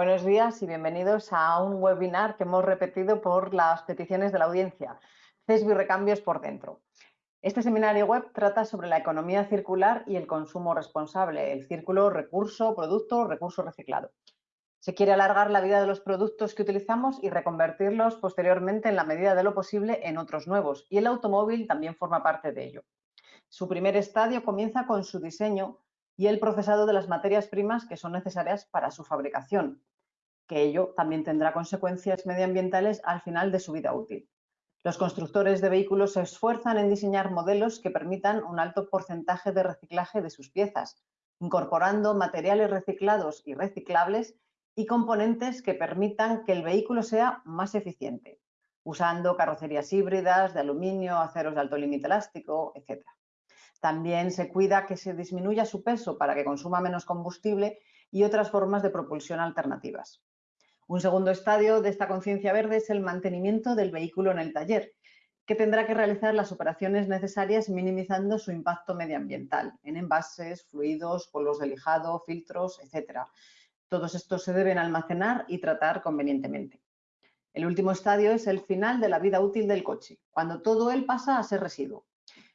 Buenos días y bienvenidos a un webinar que hemos repetido por las peticiones de la audiencia, CESBI Recambios por dentro. Este seminario web trata sobre la economía circular y el consumo responsable, el círculo recurso, producto, recurso reciclado. Se quiere alargar la vida de los productos que utilizamos y reconvertirlos posteriormente en la medida de lo posible en otros nuevos y el automóvil también forma parte de ello. Su primer estadio comienza con su diseño y el procesado de las materias primas que son necesarias para su fabricación, que ello también tendrá consecuencias medioambientales al final de su vida útil. Los constructores de vehículos se esfuerzan en diseñar modelos que permitan un alto porcentaje de reciclaje de sus piezas, incorporando materiales reciclados y reciclables y componentes que permitan que el vehículo sea más eficiente, usando carrocerías híbridas de aluminio, aceros de alto límite elástico, etc. También se cuida que se disminuya su peso para que consuma menos combustible y otras formas de propulsión alternativas. Un segundo estadio de esta conciencia verde es el mantenimiento del vehículo en el taller, que tendrá que realizar las operaciones necesarias minimizando su impacto medioambiental en envases, fluidos, polvos de lijado, filtros, etc. Todos estos se deben almacenar y tratar convenientemente. El último estadio es el final de la vida útil del coche, cuando todo él pasa a ser residuo.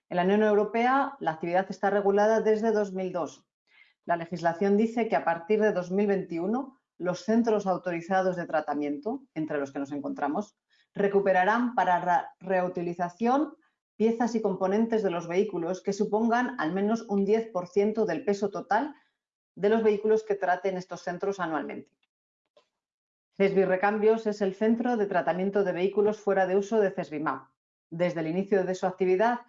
En la Unión Europea la actividad está regulada desde 2002. La legislación dice que a partir de 2021 los centros autorizados de tratamiento, entre los que nos encontramos, recuperarán para reutilización piezas y componentes de los vehículos que supongan al menos un 10% del peso total de los vehículos que traten estos centros anualmente. CESBI Recambios es el centro de tratamiento de vehículos fuera de uso de CESBIMAP. Desde el inicio de su actividad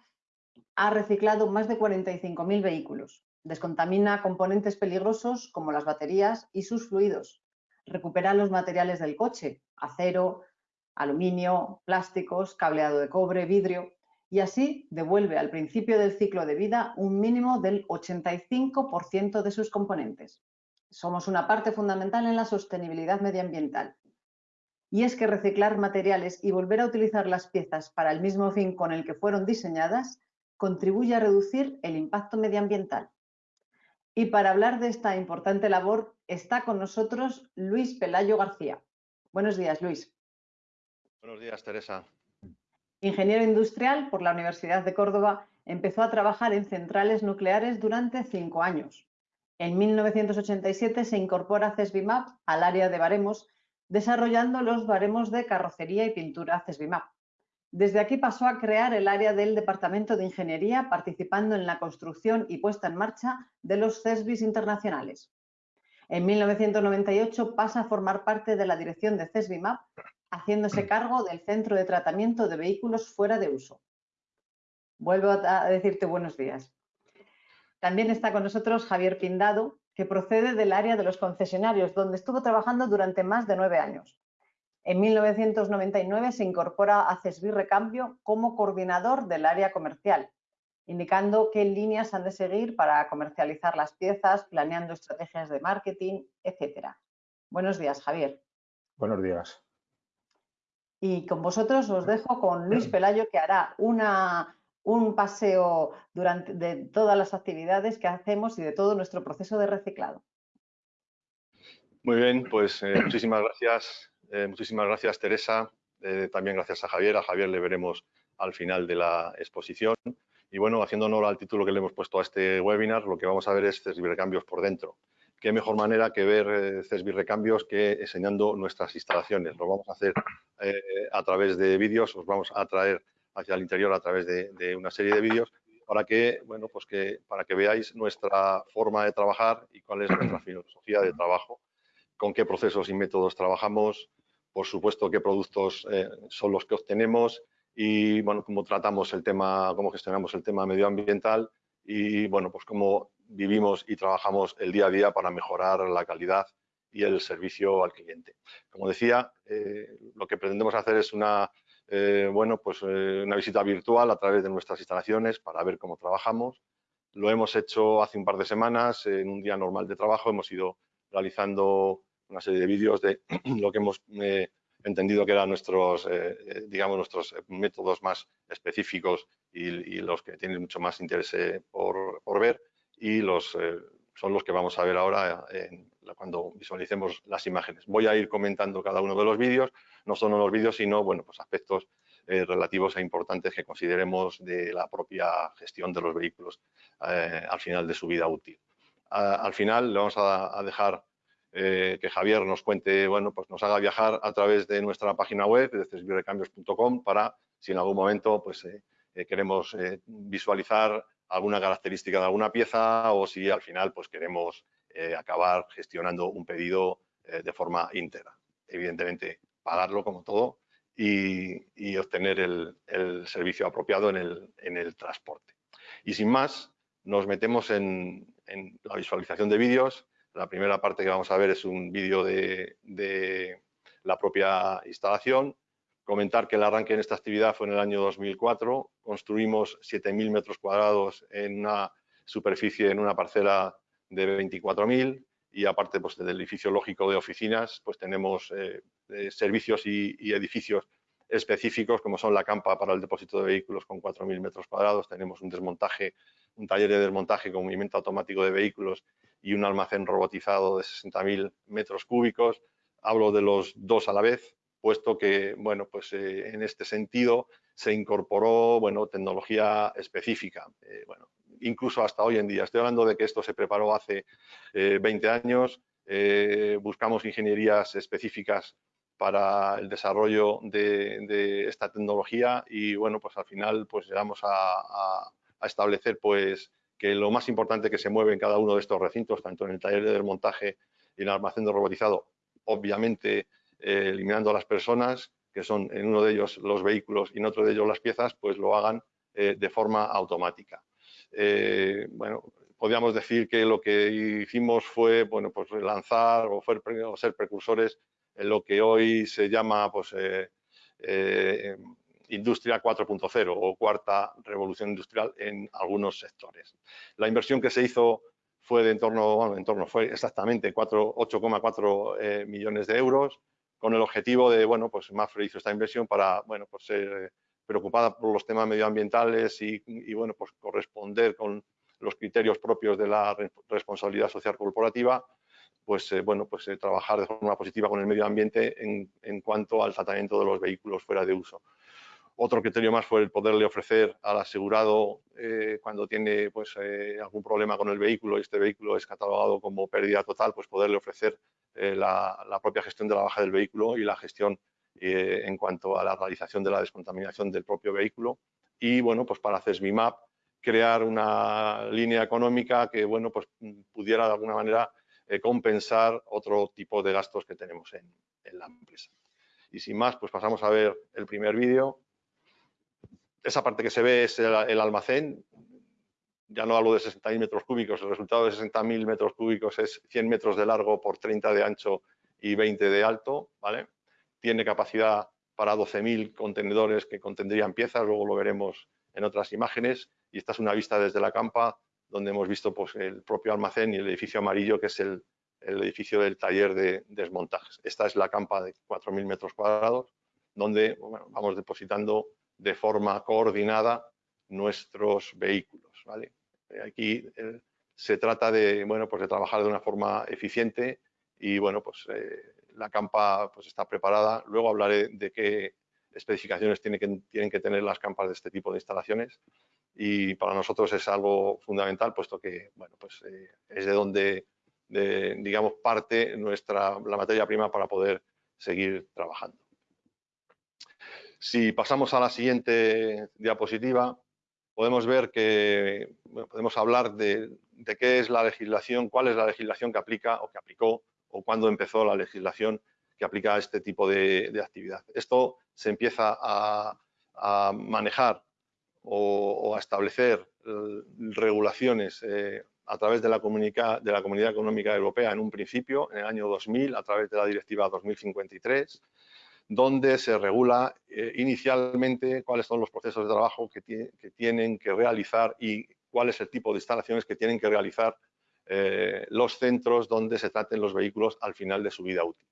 ha reciclado más de 45.000 vehículos. Descontamina componentes peligrosos como las baterías y sus fluidos. Recupera los materiales del coche, acero, aluminio, plásticos, cableado de cobre, vidrio, y así devuelve al principio del ciclo de vida un mínimo del 85% de sus componentes. Somos una parte fundamental en la sostenibilidad medioambiental. Y es que reciclar materiales y volver a utilizar las piezas para el mismo fin con el que fueron diseñadas contribuye a reducir el impacto medioambiental. Y para hablar de esta importante labor está con nosotros Luis Pelayo García. Buenos días, Luis. Buenos días, Teresa. Ingeniero industrial por la Universidad de Córdoba, empezó a trabajar en centrales nucleares durante cinco años. En 1987 se incorpora CESBIMAP al área de baremos, desarrollando los baremos de carrocería y pintura CESBIMAP. Desde aquí pasó a crear el área del Departamento de Ingeniería, participando en la construcción y puesta en marcha de los CESBIS internacionales. En 1998 pasa a formar parte de la dirección de CESBIMAP, haciéndose cargo del Centro de Tratamiento de Vehículos Fuera de Uso. Vuelvo a decirte buenos días. También está con nosotros Javier Pindado, que procede del área de los concesionarios, donde estuvo trabajando durante más de nueve años. En 1999 se incorpora a CESBI Recambio como coordinador del área comercial, indicando qué líneas han de seguir para comercializar las piezas, planeando estrategias de marketing, etc. Buenos días, Javier. Buenos días. Y con vosotros os dejo con Luis Pelayo, que hará una, un paseo durante, de todas las actividades que hacemos y de todo nuestro proceso de reciclado. Muy bien, pues eh, muchísimas gracias eh, muchísimas gracias, Teresa. Eh, también gracias a Javier. A Javier le veremos al final de la exposición. Y bueno, haciendo honor al título que le hemos puesto a este webinar, lo que vamos a ver es Recambios por dentro. Qué mejor manera que ver eh, CESBI Recambios que enseñando nuestras instalaciones. Lo vamos a hacer a través de vídeos, os vamos a traer hacia el interior a través de, de, una serie de vídeos para que, bueno, pues que, para que veáis nuestra forma de trabajar y cuál es nuestra filosofía de trabajo, con qué procesos y métodos trabajamos, por supuesto, qué productos eh, son los que obtenemos y, bueno, cómo tratamos el tema, cómo gestionamos el tema medioambiental y, bueno, pues cómo vivimos y trabajamos el día a día para mejorar la calidad y el servicio al cliente. Como decía, eh, lo que pretendemos hacer es una, eh, bueno, pues, una visita virtual a través de nuestras instalaciones para ver cómo trabajamos. Lo hemos hecho hace un par de semanas, en un día normal de trabajo, hemos ido realizando una serie de vídeos de lo que hemos eh, entendido que eran nuestros, eh, eh, digamos, nuestros métodos más específicos y, los que tienen mucho más interés por, por, ver y los, son los que vamos a ver ahora cuando visualicemos las imágenes. Voy a ir comentando cada uno de los vídeos, no solo los vídeos, sino bueno, pues aspectos relativos e importantes que consideremos de la propia gestión de los vehículos eh, al final de su vida útil. al final le vamos a, dejar eh, que Javier nos cuente, bueno, pues nos haga viajar a través de nuestra página web, de cesbirecambios.com, para si en algún momento pues, queremos visualizar alguna característica de alguna pieza o si al final pues queremos acabar gestionando un pedido de forma íntegra. Evidentemente, pagarlo como todo y, obtener el, servicio apropiado en el, transporte. Y sin más, nos metemos en, la visualización de vídeos. La primera parte que vamos a ver es un vídeo de, la propia instalación. Comentar que el arranque en esta actividad fue en el año 2004. Construimos 7.000 metros cuadrados en una superficie, en una parcela de 24.000 y aparte pues, del edificio lógico de oficinas, pues tenemos eh, eh, servicios y, edificios específicos como son la campa para el depósito de vehículos con 4.000 metros cuadrados, tenemos un desmontaje, un taller de desmontaje con movimiento automático de vehículos y un almacén robotizado de 60.000 metros cúbicos. Hablo de los dos a la vez, puesto que, bueno, pues eh, en este sentido se incorporó, bueno, tecnología específica. bueno, incluso hasta hoy en día. Estoy hablando de que esto se preparó hace 20 años, eh, buscamos ingenierías específicas para el desarrollo de, esta tecnología y bueno, pues al final pues llegamos a, establecer pues que lo más importante que se mueve en cada uno de estos recintos, tanto en el taller de desmontaje y en el almacén de robotizado, obviamente eh, eliminando a las personas, que son en uno de ellos los vehículos y en otro de ellos las piezas, pues lo hagan eh, de forma automática. bueno, podríamos decir que lo que hicimos fue bueno, pues lanzar o, ser precursores en lo que hoy se llama pues, eh, eh, industria 4.0 o cuarta revolución industrial en algunos sectores. La inversión que se hizo fue de en torno, en torno fue exactamente 8,4 eh, millones de euros, con el objetivo de, bueno, pues Mafre hizo esta inversión para, bueno, pues ser preocupada por los temas medioambientales y, y, bueno, pues corresponder con los criterios propios de la responsabilidad social corporativa, pues, eh, bueno, pues eh, trabajar de forma positiva con el medio ambiente en, cuanto al tratamiento de los vehículos fuera de uso. Otro criterio más fue el poderle ofrecer al asegurado eh, cuando tiene pues, algún problema con el vehículo y este vehículo es catalogado como pérdida total, pues poderle ofrecer la, la, propia gestión de la baja del vehículo y la gestión en cuanto a la realización de la descontaminación del propio vehículo. Y bueno, pues para CESBIMAP crear una línea económica que bueno, pues, pudiera de alguna manera eh, compensar otro tipo de gastos que tenemos en, la empresa. Y sin más, pues pasamos a ver el primer vídeo. Esa parte que se ve es el, almacén. Ya no hablo de 60.000 metros cúbicos, el resultado de 60.000 metros cúbicos es 100 metros de largo por 30 de ancho y 20 de alto. ¿vale? Tiene capacidad para 12.000 contenedores que contendrían piezas, luego lo veremos en otras imágenes y esta es una vista desde la campa donde hemos visto pues, el propio almacén y el edificio amarillo que es el, edificio del taller de desmontajes. Esta es la campa de 4.000 metros cuadrados donde vamos depositando de forma coordinada nuestros vehículos. ¿vale? Aquí eh, se trata de, bueno, pues de trabajar de una forma eficiente y bueno, pues eh, la campa pues está preparada. Luego hablaré de qué especificaciones tienen que, tienen que tener las campas de este tipo de instalaciones y para nosotros es algo fundamental puesto que bueno, pues, eh, es de donde digamos parte nuestra, la materia prima para poder seguir trabajando. Si pasamos a la siguiente diapositiva, podemos ver que podemos hablar de, qué es la legislación, cuál es la legislación que aplica o que aplicó o cuándo empezó la legislación que aplica a este tipo de, actividad. Esto se empieza a, manejar o, a establecer eh, regulaciones eh, a través de la, de la, Comunidad Económica Europea en un principio, en el año 2000, a través de la Directiva 2053, donde se regula eh, inicialmente cuáles son los procesos de trabajo que, tienen que realizar y cuál es el tipo de instalaciones que tienen que realizar los centros donde se traten los vehículos al final de su vida útil.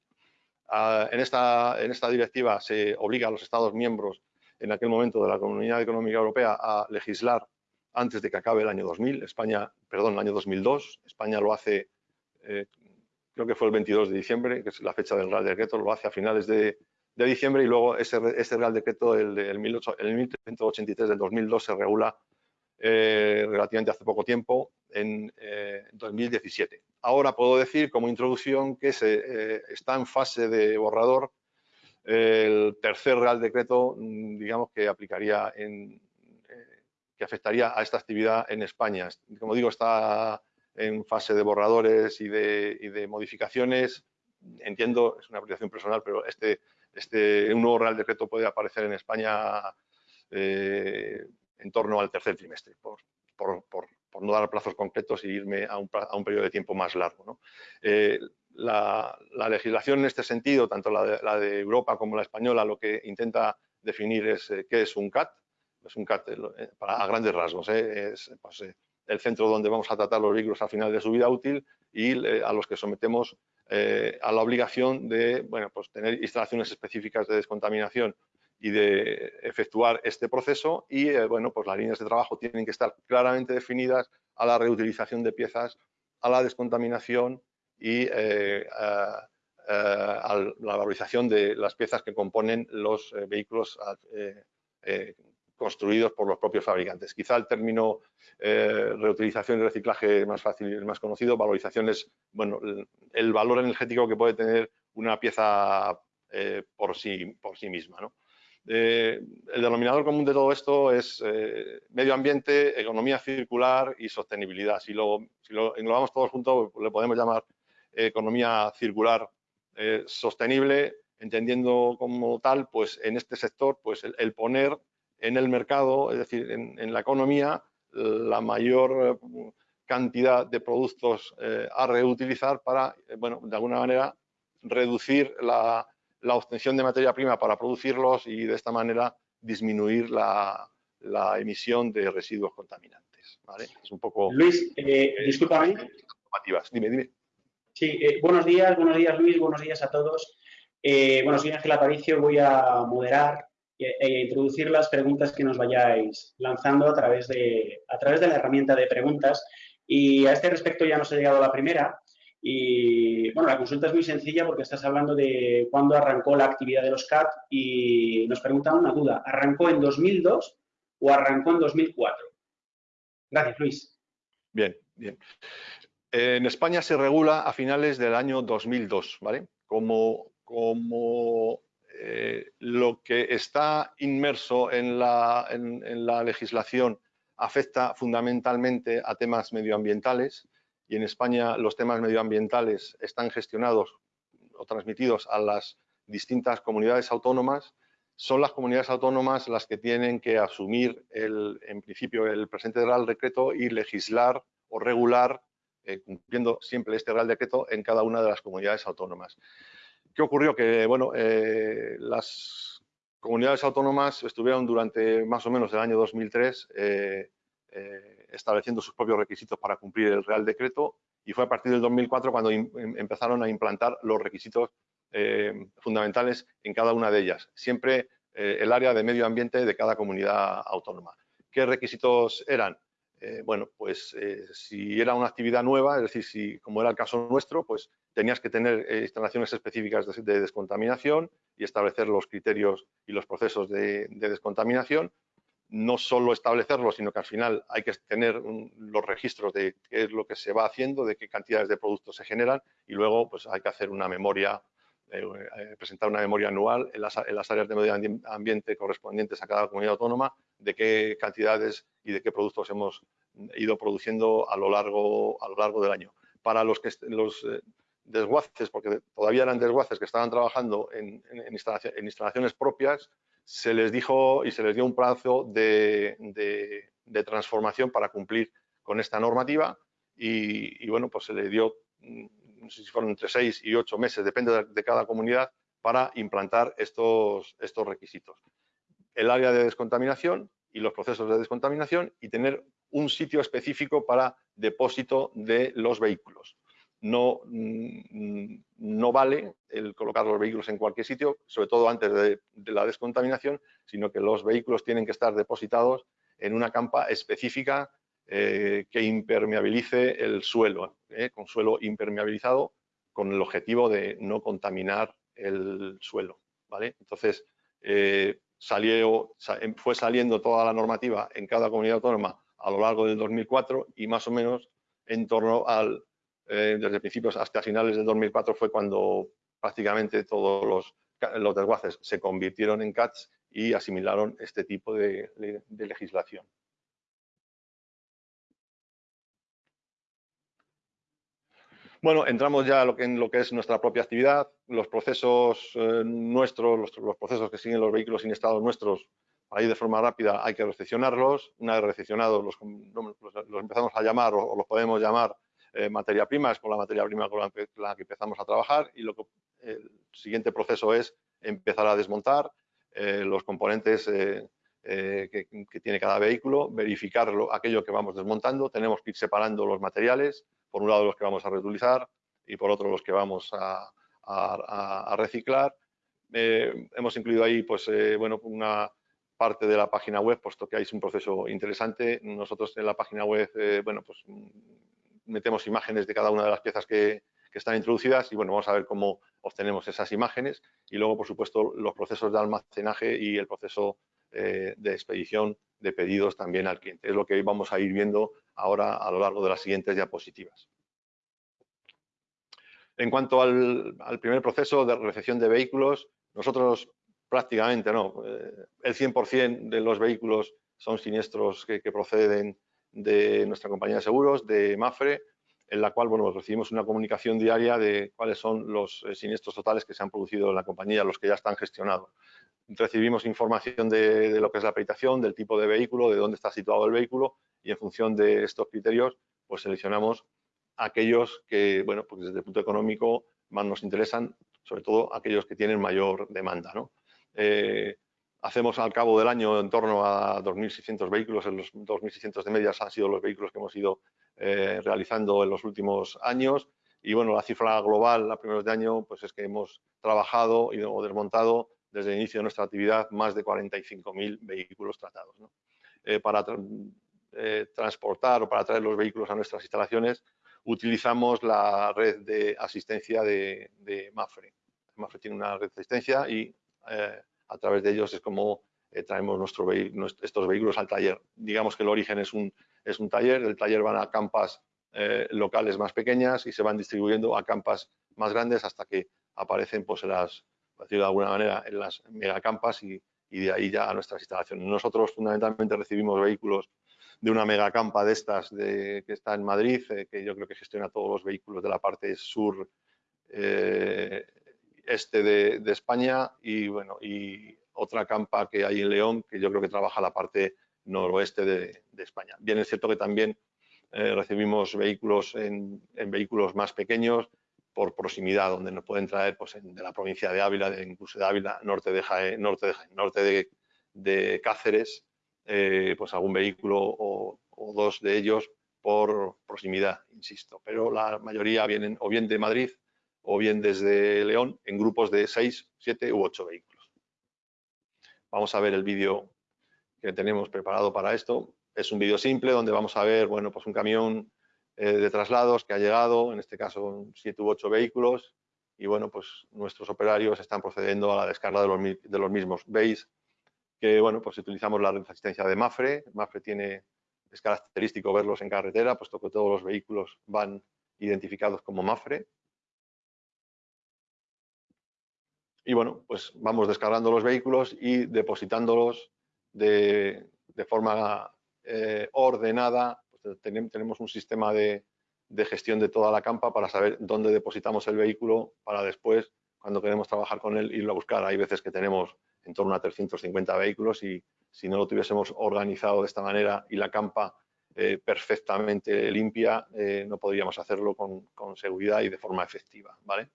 Ah, en, esta, en esta directiva se obliga a los Estados miembros en aquel momento de la Comunidad Económica Europea a legislar antes de que acabe el año 2000, España, perdón, el año 2002, España lo hace eh, creo que fue el 22 de diciembre, que es la fecha del Real Decreto, lo hace a finales de, diciembre y luego ese, Real Decreto, el, del 1383 del 2002, se regula eh, relativamente hace poco tiempo, en 2017. Eh, Ahora puedo decir como introducción que se, eh, está en fase de borrador el tercer Real Decreto, mm, digamos, que aplicaría en, que afectaría a esta actividad en España. Como digo, está en fase de borradores y de, modificaciones. Entiendo, es una apreciación personal, pero este, este, un nuevo Real Decreto puede aparecer en España eh, en torno al tercer trimestre, por, no dar plazos concretos y irme a un, periodo de tiempo más largo. Eh, la, legislación en este sentido, tanto la de, Europa como la española, lo que intenta definir es eh, qué es un CAT, es un CAT a grandes rasgos, es pues, el centro donde vamos a tratar los vehículos al final de su vida útil y eh, a los que sometemos eh, a la obligación de bueno, pues tener instalaciones específicas de descontaminación y de efectuar este proceso y eh, bueno, pues las líneas de trabajo tienen que estar claramente definidas a la reutilización de piezas, a la descontaminación y a, la valorización de las piezas que componen los vehículos construidos por los propios fabricantes. Quizá el término eh, reutilización y reciclaje más fácil más conocido, valorización es bueno, el, valor energético que puede tener una pieza eh, por, sí, por sí misma. Eh, el denominador común de todo esto es medio ambiente, economía circular y sostenibilidad. Si lo, si lo englobamos todos juntos, le podemos llamar economía circular sostenible, entendiendo como tal, pues en este sector, pues el poner en el mercado, es decir, en, la economía, la mayor eh, cantidad de productos eh, a reutilizar para, eh, bueno, de alguna manera, reducir la, obtención de materia prima para producirlos y de esta manera disminuir la, emisión de residuos contaminantes. Es un poco... Luis, eh, discúlpame. Dime, dime. Sí, buenos días, buenos días Luis, buenos días a todos. bueno, soy Ángel Aparicio, voy a moderar e introducir las preguntas que nos vayáis lanzando a través, de, a través de la herramienta de preguntas. Y a este respecto ya nos ha llegado la primera. Y bueno, la consulta es muy sencilla porque estás hablando de cuándo arrancó la actividad de los CAT y nos preguntan una duda. ¿Arrancó en 2002 o arrancó en 2004? Gracias, Luis. Bien, bien. En España se regula a finales del año 2002, ¿vale? Como, como eh, lo que está inmerso en la, legislación afecta fundamentalmente a temas medioambientales y en España los temas medioambientales están gestionados o transmitidos a las distintas comunidades autónomas. Son las comunidades autónomas las que tienen que asumir en principio el presente Real Decreto y legislar o regular, eh, cumpliendo siempre este Real Decreto en cada una de las comunidades autónomas. ¿Qué ocurrió? Que bueno, eh, las comunidades autónomas estuvieron durante más o menos el año 2003 eh, eh, estableciendo sus propios requisitos para cumplir el Real Decreto y fue a partir del 2004 cuando em, empezaron a implantar los requisitos fundamentales en cada una de ellas, siempre el área de medio ambiente de cada comunidad autónoma. ¿Qué requisitos eran? Bueno, pues si era una actividad nueva, es decir, si como era el caso nuestro, pues tenías que tener eh, instalaciones específicas de, descontaminación y establecer los criterios y los procesos de, descontaminación. No solo establecerlos, sino que al final hay que tener los registros de qué es lo que se va haciendo, de qué cantidades de productos se generan y luego pues, hay que hacer una memoria, eh, eh, presentar una memoria anual en las, áreas de medio ambiente correspondientes a cada comunidad autónoma de qué cantidades y de qué productos hemos ido produciendo a lo largo, a lo largo del año. Para los, que, los desguaces, porque todavía eran desguaces que estaban trabajando en, instalaciones propias, se les dijo y se les dio un plazo de, transformación para cumplir con esta normativa y, bueno, pues se le dio, mm, no sé si fueron entre seis y ocho meses, depende de, cada comunidad, para implantar estos, estos requisitos. El área de descontaminación y los procesos de descontaminación y tener un sitio específico para depósito de los vehículos no, mm, no vale el colocar los vehículos en cualquier sitio, sobre todo antes de, la descontaminación, sino que los vehículos tienen que estar depositados en una campa específica eh, que impermeabilice el suelo, eh, con suelo impermeabilizado con el objetivo de no contaminar el suelo. ¿vale? Entonces, eh, salió, em, fue saliendo toda la normativa en cada comunidad autónoma a lo largo del 2004 y más o menos en torno al, desde principios hasta finales del 2004 fue cuando prácticamente todos los, los desguaces se convirtieron en CATs y asimilaron este tipo de legislación. Bueno, entramos ya en lo que es nuestra propia actividad. Los procesos eh, nuestros, los, procesos que siguen los vehículos inestados nuestros, ahí de forma rápida hay que recepcionarlos. Una vez recepcionados, los, empezamos a llamar o, los podemos llamar eh, materia prima, es con la materia prima con la, que empezamos a trabajar. Y lo que, el siguiente proceso es empezar a desmontar eh, los componentes que, que, tiene cada vehículo, verificarlo, aquello que vamos desmontando. Tenemos que ir separando los materiales por un lado los que vamos a reutilizar y por otro los que vamos a, reciclar. Eh, hemos incluido ahí pues, eh, bueno, una parte de la página web, puesto que hay un proceso interesante. Nosotros en la página web eh, bueno, pues, metemos imágenes de cada una de las piezas que, que están introducidas y bueno, vamos a ver cómo obtenemos esas imágenes y luego, por supuesto, los procesos de almacenaje y el proceso de expedición de pedidos también al cliente. Es lo que vamos a ir viendo ahora a lo largo de las siguientes diapositivas. En cuanto al, primer proceso de recepción de vehículos, nosotros prácticamente no, eh, el 100% de los vehículos son siniestros que, proceden de nuestra compañía de seguros, de Mafre, en la cual bueno, recibimos una comunicación diaria de cuáles son los eh, siniestros totales que se han producido en la compañía, los que ya están gestionados. Recibimos información de, lo que es la acreditación, del tipo de vehículo, de dónde está situado el vehículo y en función de estos criterios, pues seleccionamos aquellos que, bueno, pues desde el punto económico más nos interesan, sobre todo aquellos que tienen mayor demanda. ¿no? Eh, hacemos al cabo del año en torno a 2.600 vehículos, en los 2.600 de medias han sido los vehículos que hemos ido eh, realizando en los últimos años y bueno, la cifra global a primeros de año pues es que hemos trabajado y desmontado desde el inicio de nuestra actividad más de 45.000 vehículos tratados. Eh, para eh, transportar o para traer los vehículos a nuestras instalaciones, utilizamos la red de asistencia de, Mafre. Mafre tiene una red de asistencia y eh, a través de ellos es como traemos nuestro estos vehículos al taller. Digamos que el origen es un, es un taller, del taller van a campas locales más pequeñas y se van distribuyendo a campas más grandes hasta que aparecen, pues, de alguna manera, en las megacampas y, y de ahí ya a nuestras instalaciones. Nosotros fundamentalmente recibimos vehículos de una megacampa de estas que está en Madrid, eh, que yo creo que gestiona todos los vehículos de la parte sur eh, este de, España y bueno y otra campa que hay en León que yo creo que trabaja la parte noroeste de, España. Bien es cierto que también eh, recibimos vehículos en, vehículos más pequeños por proximidad, donde nos pueden traer pues, de la provincia de Ávila, de, incluso de Ávila, norte de norte de, norte de Cáceres, eh, pues algún vehículo o, dos de ellos por proximidad, insisto. Pero la mayoría vienen o bien de Madrid o bien desde León en grupos de seis, siete u ocho vehículos. Vamos a ver el vídeo que tenemos preparado para esto. Es un vídeo simple donde vamos a ver, bueno, pues un camión eh, de traslados que ha llegado, en este caso siete u ocho vehículos, y bueno, pues nuestros operarios están procediendo a la descarga de los, de los mismos. Veis que bueno, pues utilizamos la asistencia de Mafre. Mafre tiene, es característico verlos en carretera, puesto que todos los vehículos van identificados como Mafre. Y bueno, pues vamos descargando los vehículos y depositándolos de, forma eh, ordenada. Tenemos un sistema de, de gestión de toda la campa para saber dónde depositamos el vehículo para después, cuando queremos trabajar con él, irlo a buscar. Hay veces que tenemos en torno a 350 vehículos y si no lo tuviésemos organizado de esta manera y la campa eh, perfectamente limpia, eh, no podríamos hacerlo con, seguridad y de forma efectiva. ¿vale?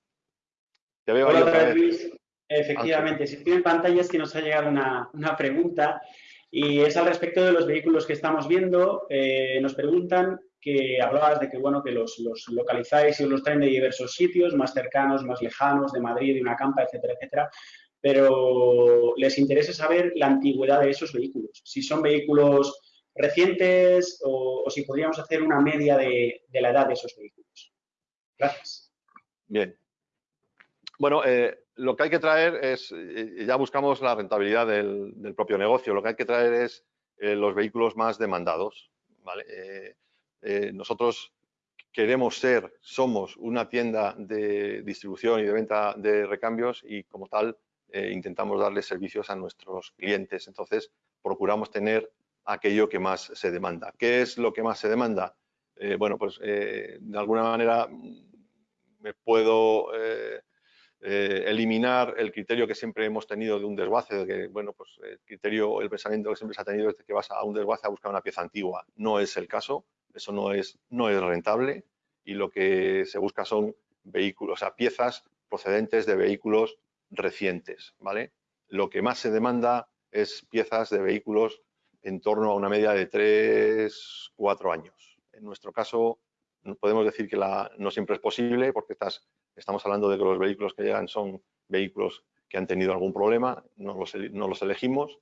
Te veo Hola, Luis. Efectivamente, si tienen pantallas que nos ha llegado una, pregunta y es al respecto de los vehículos que estamos viendo. Eh, nos preguntan que hablabas de que, bueno, que los, localizáis y os los traen de diversos sitios, más cercanos, más lejanos, de Madrid, de una campa, etcétera, etcétera pero les interesa saber la antigüedad de esos vehículos, si son vehículos recientes o, si podríamos hacer una media de, la edad de esos vehículos. Gracias. Bien. Bueno, eh, lo que hay que traer es, eh, ya buscamos la rentabilidad del, propio negocio, lo que hay que traer es eh, los vehículos más demandados. nosotros queremos ser, somos una tienda de distribución y de venta de recambios y como tal intentamos darle servicios a nuestros clientes. Entonces, procuramos tener aquello que más se demanda. ¿Qué es lo que más se demanda? bueno, pues de alguna manera me puedo eh, eliminar el criterio que siempre hemos tenido de un desguace, de que, bueno, pues el criterio, el pensamiento que siempre se ha tenido es que vas a un desguace a buscar una pieza antigua. No es el caso, eso no es, no es rentable y lo que se busca son vehículos, o sea, piezas procedentes de vehículos recientes, ¿vale? Lo que más se demanda es piezas de vehículos en torno a una media de 3, 4 años. En nuestro caso, podemos decir que la, no siempre es posible porque estás, estamos hablando de que los vehículos que llegan son vehículos que han tenido algún problema, no los, no los elegimos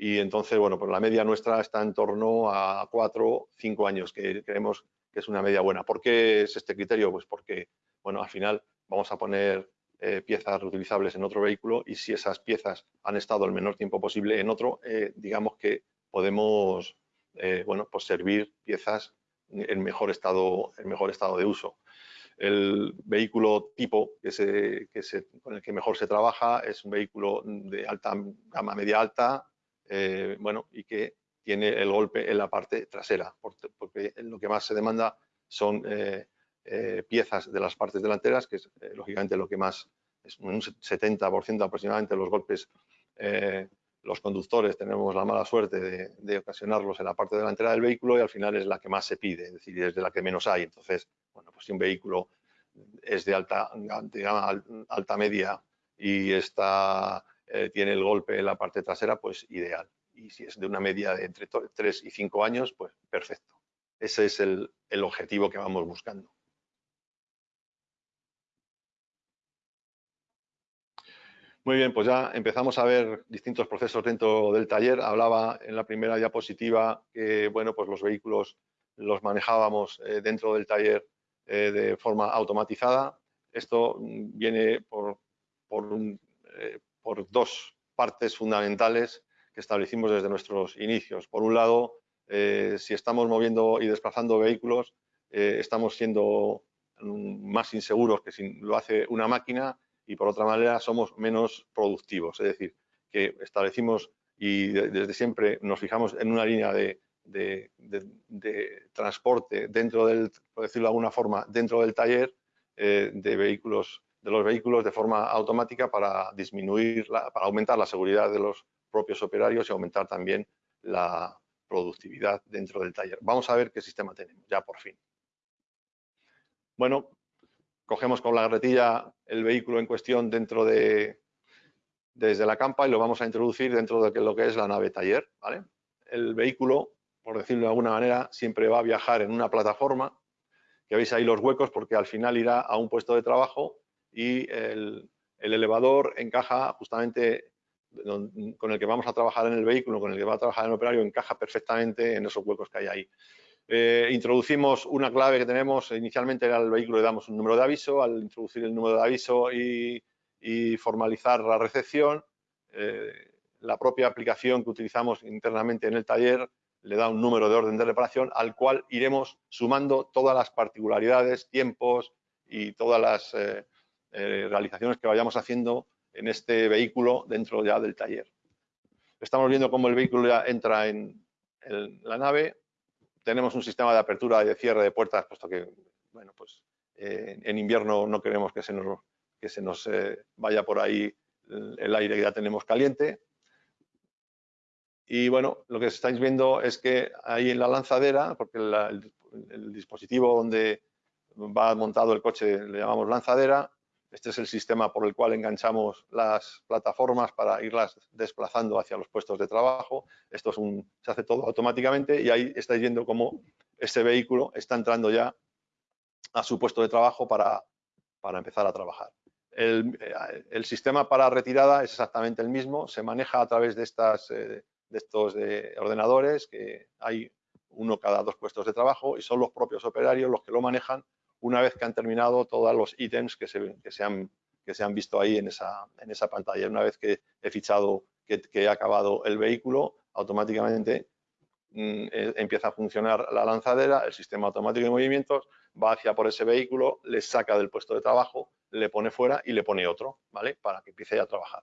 y entonces, bueno, pues la media nuestra está en torno a cuatro, cinco años, que creemos que es una media buena. ¿Por qué es este criterio? Pues porque, bueno, al final vamos a poner eh, piezas reutilizables en otro vehículo y si esas piezas han estado el menor tiempo posible en otro, eh, digamos que podemos, eh, bueno, pues servir piezas en mejor estado, en mejor estado de uso. El vehículo tipo que se, que se, con el que mejor se trabaja es un vehículo de alta gama media alta, eh, bueno, y que tiene el golpe en la parte trasera, porque lo que más se demanda son eh, eh, piezas de las partes delanteras, que es lógicamente lo que más, es un 70% aproximadamente los golpes los conductores tenemos la mala suerte de, ocasionarlos en la parte delantera del vehículo y al final es la que más se pide, es decir, es de la que menos hay. Entonces, bueno, pues si un vehículo es de alta, alta media y está, eh, tiene el golpe en la parte trasera, pues ideal. Y si es de una media de entre 3 y 5 años, pues perfecto. Ese es el objetivo que vamos buscando. Muy bien, pues ya empezamos a ver distintos procesos dentro del taller. Hablaba en la primera diapositiva que bueno, pues los vehículos los manejábamos eh, dentro del taller eh, de forma automatizada. Esto viene por, eh, por, dos partes fundamentales que establecimos desde nuestros inicios. Por un lado, si estamos moviendo y desplazando vehículos, estamos siendo mm, más inseguros que si lo hace una máquina y por otra manera somos menos productivos. Es decir, que establecimos y desde siempre nos fijamos en una línea de, transporte dentro del, por decirlo de alguna forma, dentro del taller eh, de vehículos, de los vehículos de forma automática para disminuir, para aumentar la seguridad de los propios operarios y aumentar también la productividad dentro del taller. Vamos a ver qué sistema tenemos, ya por fin. Bueno, cogemos con la garretilla el vehículo en cuestión dentro de, desde la campa y lo vamos a introducir dentro de lo que es la nave taller. ¿vale? El vehículo, por decirlo de alguna manera, siempre va a viajar en una plataforma, que veis ahí los huecos porque al final irá a un puesto de trabajo y el, elevador encaja justamente con el que vamos a trabajar en el vehículo, con el que va a trabajar el operario, encaja perfectamente en esos huecos que hay ahí. Eh, introducimos una clave que tenemos, inicialmente era el vehículo, le damos un número de aviso, al introducir el número de aviso y, formalizar la recepción, eh, la propia aplicación que utilizamos internamente en el taller le da un número de orden de reparación al cual iremos sumando todas las particularidades, tiempos y todas las eh, realizaciones que vayamos haciendo en este vehículo dentro ya del taller. Estamos viendo cómo el vehículo ya entra en la nave, tenemos un sistema de apertura y de cierre de puertas, puesto que, bueno, pues eh, en invierno no queremos que se nos, que se nos eh, vaya por ahí el, aire que ya tenemos caliente. Y bueno, lo que estáis viendo es que ahí en la lanzadera, porque el, dispositivo donde va montado el coche le llamamos lanzadera, este es el sistema por el cual enganchamos las plataformas para irlas desplazando hacia los puestos de trabajo. Esto se hace todo automáticamente y ahí estáis viendo cómo este vehículo está entrando ya a su puesto de trabajo para, para empezar a trabajar. El, el, sistema para retirada es exactamente el mismo, se maneja a través de, estas, eh, de estos de ordenadores, que hay uno cada dos puestos de trabajo y son los propios operarios los que lo manejan una vez que han terminado todos los ítems que se, que se, han, que se han visto ahí en esa, en esa pantalla. Una vez que he fichado que, he acabado el vehículo, automáticamente mm, eh, empieza a funcionar la lanzadera, el sistema automático de movimientos, va hacia por ese vehículo, le saca del puesto de trabajo, le pone fuera y le pone otro, ¿vale? Para que empiece a trabajar.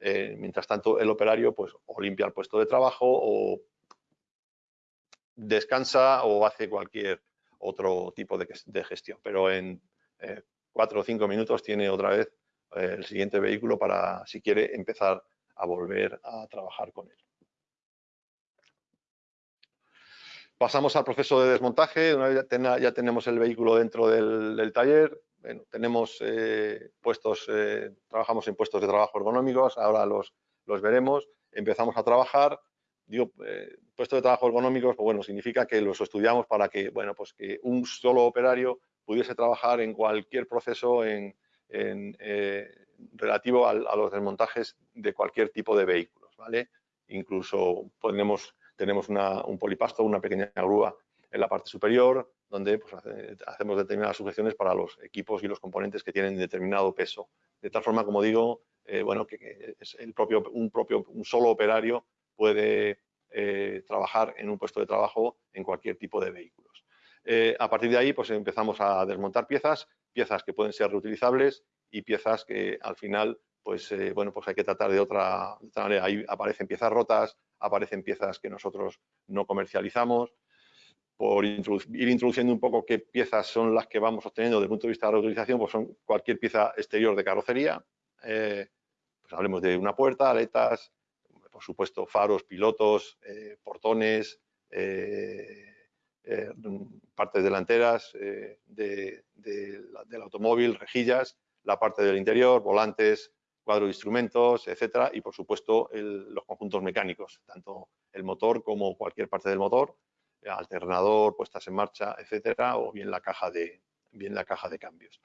Eh, mientras tanto, el operario, pues, o limpia el puesto de trabajo o descansa o hace cualquier otro tipo de, gestión. Pero en eh, cuatro o cinco minutos tiene otra vez eh, el siguiente vehículo para, si quiere, empezar a volver a trabajar con él. Pasamos al proceso de desmontaje. Una vez ya, tenemos el vehículo dentro del, taller, tenemos eh, puestos, trabajamos en puestos de trabajo ergonómicos, ahora los, los veremos. Empezamos a trabajar digo, puesto de trabajo ergonómicos, pues bueno, significa que los estudiamos para que, bueno, pues que un solo operario pudiese trabajar en cualquier proceso en, eh, relativo a, los desmontajes de cualquier tipo de vehículos, ¿vale? Incluso tenemos, tenemos un polipasto, una pequeña grúa en la parte superior, donde pues, hacemos determinadas sujeciones para los equipos y los componentes que tienen determinado peso. De tal forma, como digo, eh, bueno, que, es el propio, un propio, un solo operario puede eh, trabajar en un puesto de trabajo en cualquier tipo de vehículos. Eh, a partir de ahí, pues empezamos a desmontar piezas, piezas que pueden ser reutilizables y piezas que al final, pues eh, bueno, pues hay que tratar de otra, manera. Ahí aparecen piezas rotas, aparecen piezas que nosotros no comercializamos. Por ir introduciendo un poco qué piezas son las que vamos obteniendo desde el punto de vista de la reutilización, pues son cualquier pieza exterior de carrocería, pues hablemos de una puerta, aletas, por supuesto, faros, pilotos, eh, portones, eh, eh, partes delanteras del automóvil, rejillas, la parte del interior, volantes, cuadro de instrumentos, etcétera, y por supuesto los conjuntos mecánicos, tanto el motor como cualquier parte del motor, alternador, puestas en marcha, etcétera, o bien la caja de, bien la caja de cambios.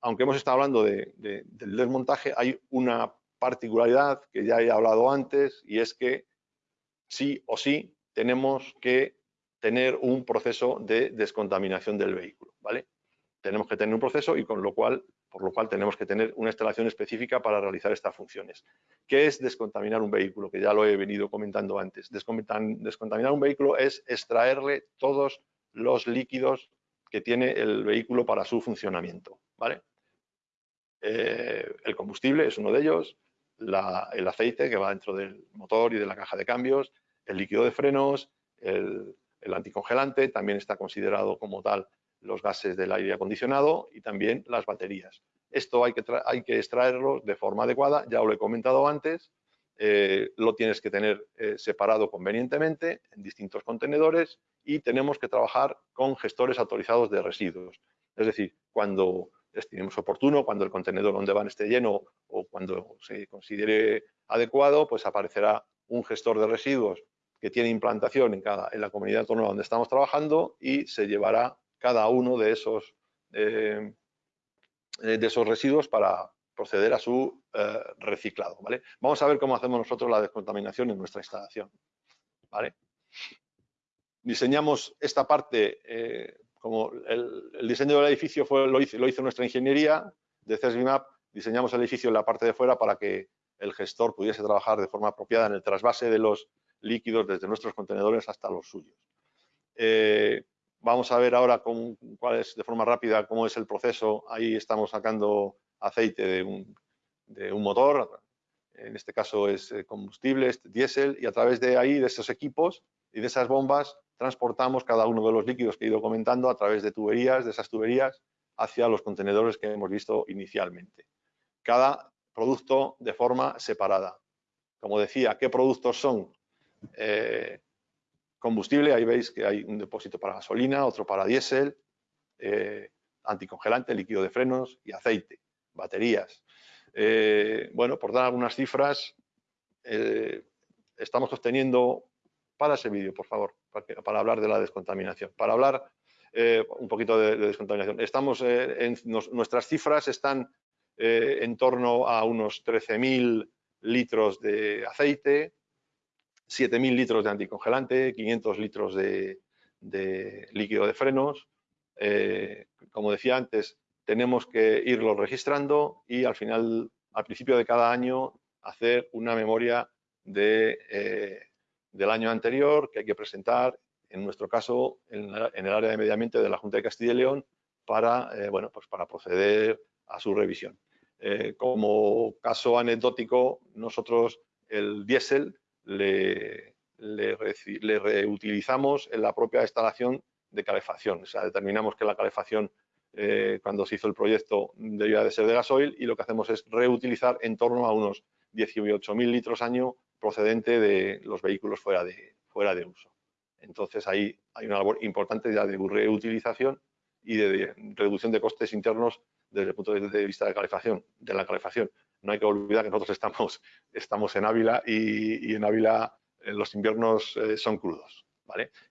aunque hemos estado hablando del desmontaje, hay una particularidad que ya he hablado antes y es que sí o sí tenemos que tener un proceso de descontaminación del vehículo, ¿vale? Tenemos que tener un proceso y con lo cual, por lo cual tenemos que tener una instalación específica para realizar estas funciones. ¿Qué es descontaminar un vehículo? Que ya lo he venido comentando antes. Descontaminar un vehículo es extraerle todos los líquidos que tiene el vehículo para su funcionamiento, ¿vale? Eh, el combustible es uno de ellos, el aceite que va dentro del motor y de la caja de cambios, el líquido de frenos, el, anticongelante, también está considerado como tal los gases del aire acondicionado y también las baterías. Esto hay que, hay que extraerlo de forma adecuada, ya lo he comentado antes, eh, lo tienes que tener eh, separado convenientemente en distintos contenedores y tenemos que trabajar con gestores autorizados de residuos. Es decir, cuando estimemos oportuno, cuando el contenedor donde van esté lleno o cuando se considere adecuado, pues aparecerá un gestor de residuos que tiene implantación en, cada, en la comunidad autónoma donde estamos trabajando y se llevará cada uno de esos, eh, de esos residuos para proceder a su eh, reciclado. ¿vale? Vamos a ver cómo hacemos nosotros la descontaminación en nuestra instalación. ¿vale? Diseñamos esta parte eh, como el, diseño del edificio fue, lo, hizo, lo hizo nuestra ingeniería de CESBIMAP, diseñamos el edificio en la parte de fuera para que el gestor pudiese trabajar de forma apropiada en el trasvase de los líquidos desde nuestros contenedores hasta los suyos. Eh, vamos a ver ahora cuál es, de forma rápida cómo es el proceso. Ahí estamos sacando aceite de un, de un motor, en este caso es eh, combustible, es diésel, y a través de ahí, de esos equipos y de esas bombas, transportamos cada uno de los líquidos que he ido comentando a través de tuberías, de esas tuberías, hacia los contenedores que hemos visto inicialmente. Cada producto de forma separada. Como decía, ¿qué productos son? Eh, combustible, ahí veis que hay un depósito para gasolina, otro para diésel, eh, anticongelante, líquido de frenos y aceite, baterías. Eh, bueno, por dar algunas cifras, estamos obteniendo para ese vídeo, por favor, para, hablar de la descontaminación. Para hablar eh, un poquito de, descontaminación. Estamos eh, nuestras cifras están eh, en torno a unos 13.000 litros de aceite, 7.000 litros de anticongelante, 500 litros de, líquido de frenos, como decía antes, tenemos que irlo registrando y al final, al principio de cada año, hacer una memoria de, del año anterior que hay que presentar, en nuestro caso, en, el área de medio ambiente de la Junta de Castilla y León, para, eh, bueno, pues para proceder a su revisión. como caso anecdótico, nosotros el diésel le, le, reutilizamos en la propia instalación de calefacción. O sea, determinamos que la calefacción, eh, cuando se hizo el proyecto, debía de ser de gasoil y lo que hacemos es reutilizar en torno a unos 18.000 litros año procedente de los vehículos fuera de, fuera de uso. Entonces, ahí hay una labor importante ya de reutilización y de, reducción de costes internos desde el punto de vista de calefacción, de la calefacción. No hay que olvidar que nosotros estamos, estamos en Ávila y, en Ávila eh, los inviernos eh, son crudos.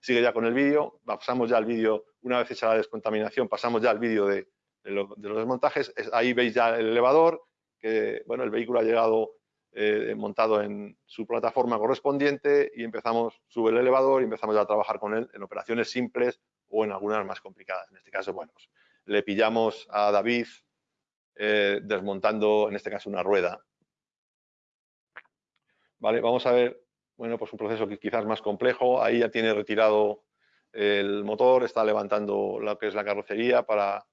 Sigue ya con el vídeo, pasamos ya al vídeo, una vez hecha la descontaminación, pasamos ya al vídeo de, los desmontajes. ahí veis ya el elevador, que bueno, el vehículo ha llegado eh, montado en su plataforma correspondiente y empezamos, sube el elevador y empezamos a trabajar con él en operaciones simples o en algunas más complicadas. En este caso, bueno, pues, le pillamos a David eh, desmontando, en este caso, una rueda. Vale, vamos a ver bueno, pues un proceso que quizás más complejo. Ahí ya tiene retirado el motor, está levantando lo que es la carrocería para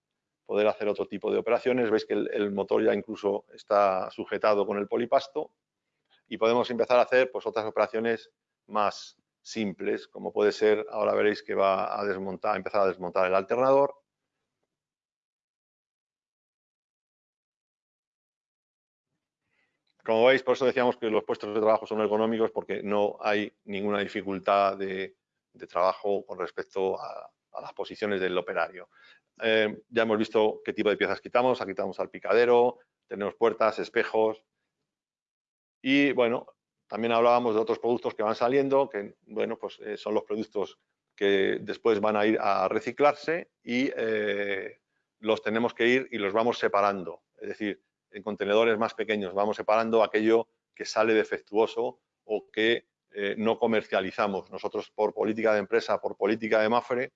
poder hacer otro tipo de operaciones. Veis que el, motor ya incluso está sujetado con el polipasto y podemos empezar a hacer pues, otras operaciones más simples, como puede ser, ahora veréis que va a desmontar, a empezar a desmontar el alternador, Como veis, por eso decíamos que los puestos de trabajo son ergonómicos porque no hay ninguna dificultad de, trabajo con respecto a, las posiciones del operario. Eh, ya hemos visto qué tipo de piezas quitamos, aquí quitamos al picadero, tenemos puertas, espejos y bueno, también hablábamos de otros productos que van saliendo, que bueno, pues eh, son los productos que después van a ir a reciclarse y eh, los tenemos que ir y los vamos separando. Es decir, en contenedores más pequeños. Vamos separando aquello que sale defectuoso o que no comercializamos. Nosotros por política de empresa, por política de MAFRE,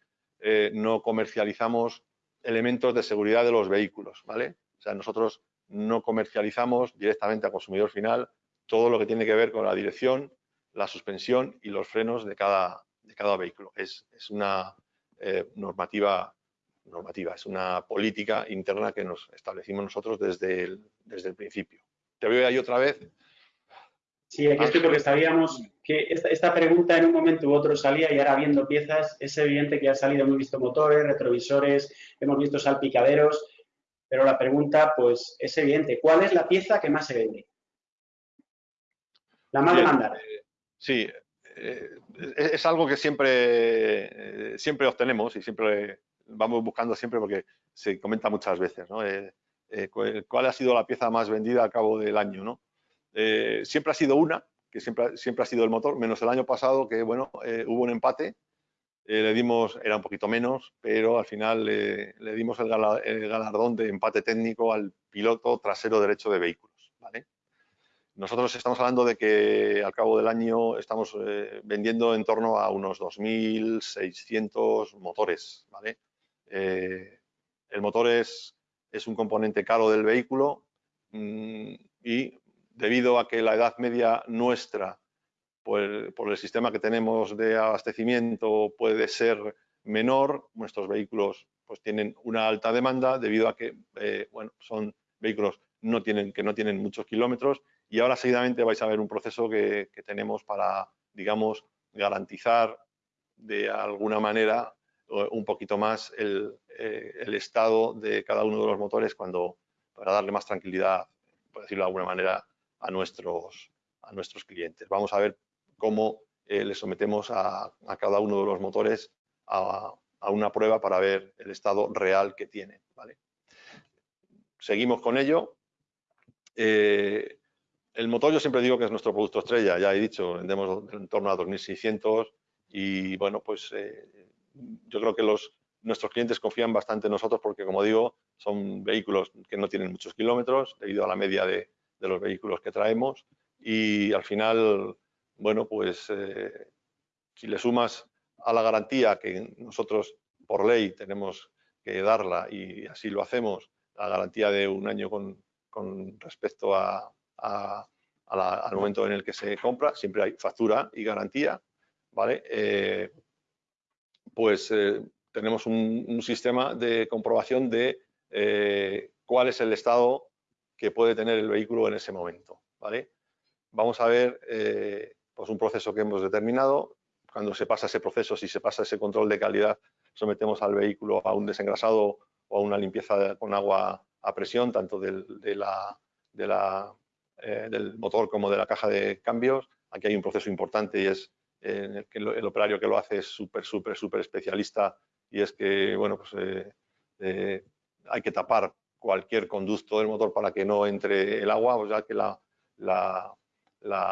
no comercializamos elementos de seguridad de los vehículos. ¿vale? O sea, nosotros no comercializamos directamente al consumidor final todo lo que tiene que ver con la dirección, la suspensión y los frenos de cada, de cada vehículo. Es, una eh, normativa normativa, es una política interna que nos establecimos nosotros desde desde el principio. Te veo ahí otra vez. Sí, aquí estoy porque sabíamos que esta, pregunta en un momento u otro salía y ahora viendo piezas es evidente que ha salido, hemos visto motores, retrovisores, hemos visto salpicaderos, pero la pregunta pues es evidente, ¿cuál es la pieza que más se vende? La más demandada. Eh, sí, eh, es, algo que siempre, eh, siempre obtenemos y siempre vamos buscando siempre porque se comenta muchas veces, ¿no? Eh, ¿Cuál ha sido la pieza más vendida al cabo del año, no? Eh, siempre ha sido una, que siempre, siempre ha sido el motor, menos el año pasado, que bueno, hubo un empate, le dimos, era un poquito menos, pero al final le dimos el, galardón de empate técnico al piloto trasero derecho de vehículos, ¿vale? Nosotros estamos hablando de que al cabo del año estamos vendiendo en torno a unos 2.600 motores, ¿vale? Eh, el motor es, es, un componente caro del vehículo mm, y debido a que la edad media nuestra, por, por el sistema que tenemos de abastecimiento, puede ser menor, nuestros vehículos pues tienen una alta demanda debido a que eh, bueno, son vehículos no tienen, que no tienen muchos kilómetros y ahora seguidamente vais a ver un proceso que, que tenemos para, digamos, garantizar de alguna manera un poquito más eh, el, estado de cada uno de los motores cuando, para darle más tranquilidad, por decirlo de alguna manera, a nuestros, a nuestros clientes. Vamos a ver cómo eh, le sometemos a, cada uno de los motores a, una prueba para ver el estado real que tiene. ¿vale? Seguimos con ello. Eh, el motor yo siempre digo que es nuestro producto estrella, ya he dicho, vendemos en torno a 2.600 y bueno, pues yo creo que los, nuestros clientes confían bastante en nosotros porque, como digo, son vehículos que no tienen muchos kilómetros debido a la media de, los vehículos que traemos y al final, bueno, pues eh, si le sumas a la garantía que nosotros por ley tenemos que darla y así lo hacemos, la garantía de un año con, respecto a, al momento en el que se compra, siempre hay factura y garantía, ¿vale? Eh, pues eh, tenemos un, sistema de comprobación de cuál es el estado que puede tener el vehículo en ese momento, ¿vale? Vamos a ver pues un proceso que hemos determinado, cuando se pasa ese proceso, si se pasa ese control de calidad, sometemos al vehículo a un desengrasado o a una limpieza con agua a presión, tanto del, eh, motor como de la caja de cambios. Aquí hay un proceso importante y es eh, en el que el, operario que lo hace es súper, súper, súper especialista y es que, bueno, pues eh, hay que tapar cualquier conducto del motor para que no entre el agua, o ya que la,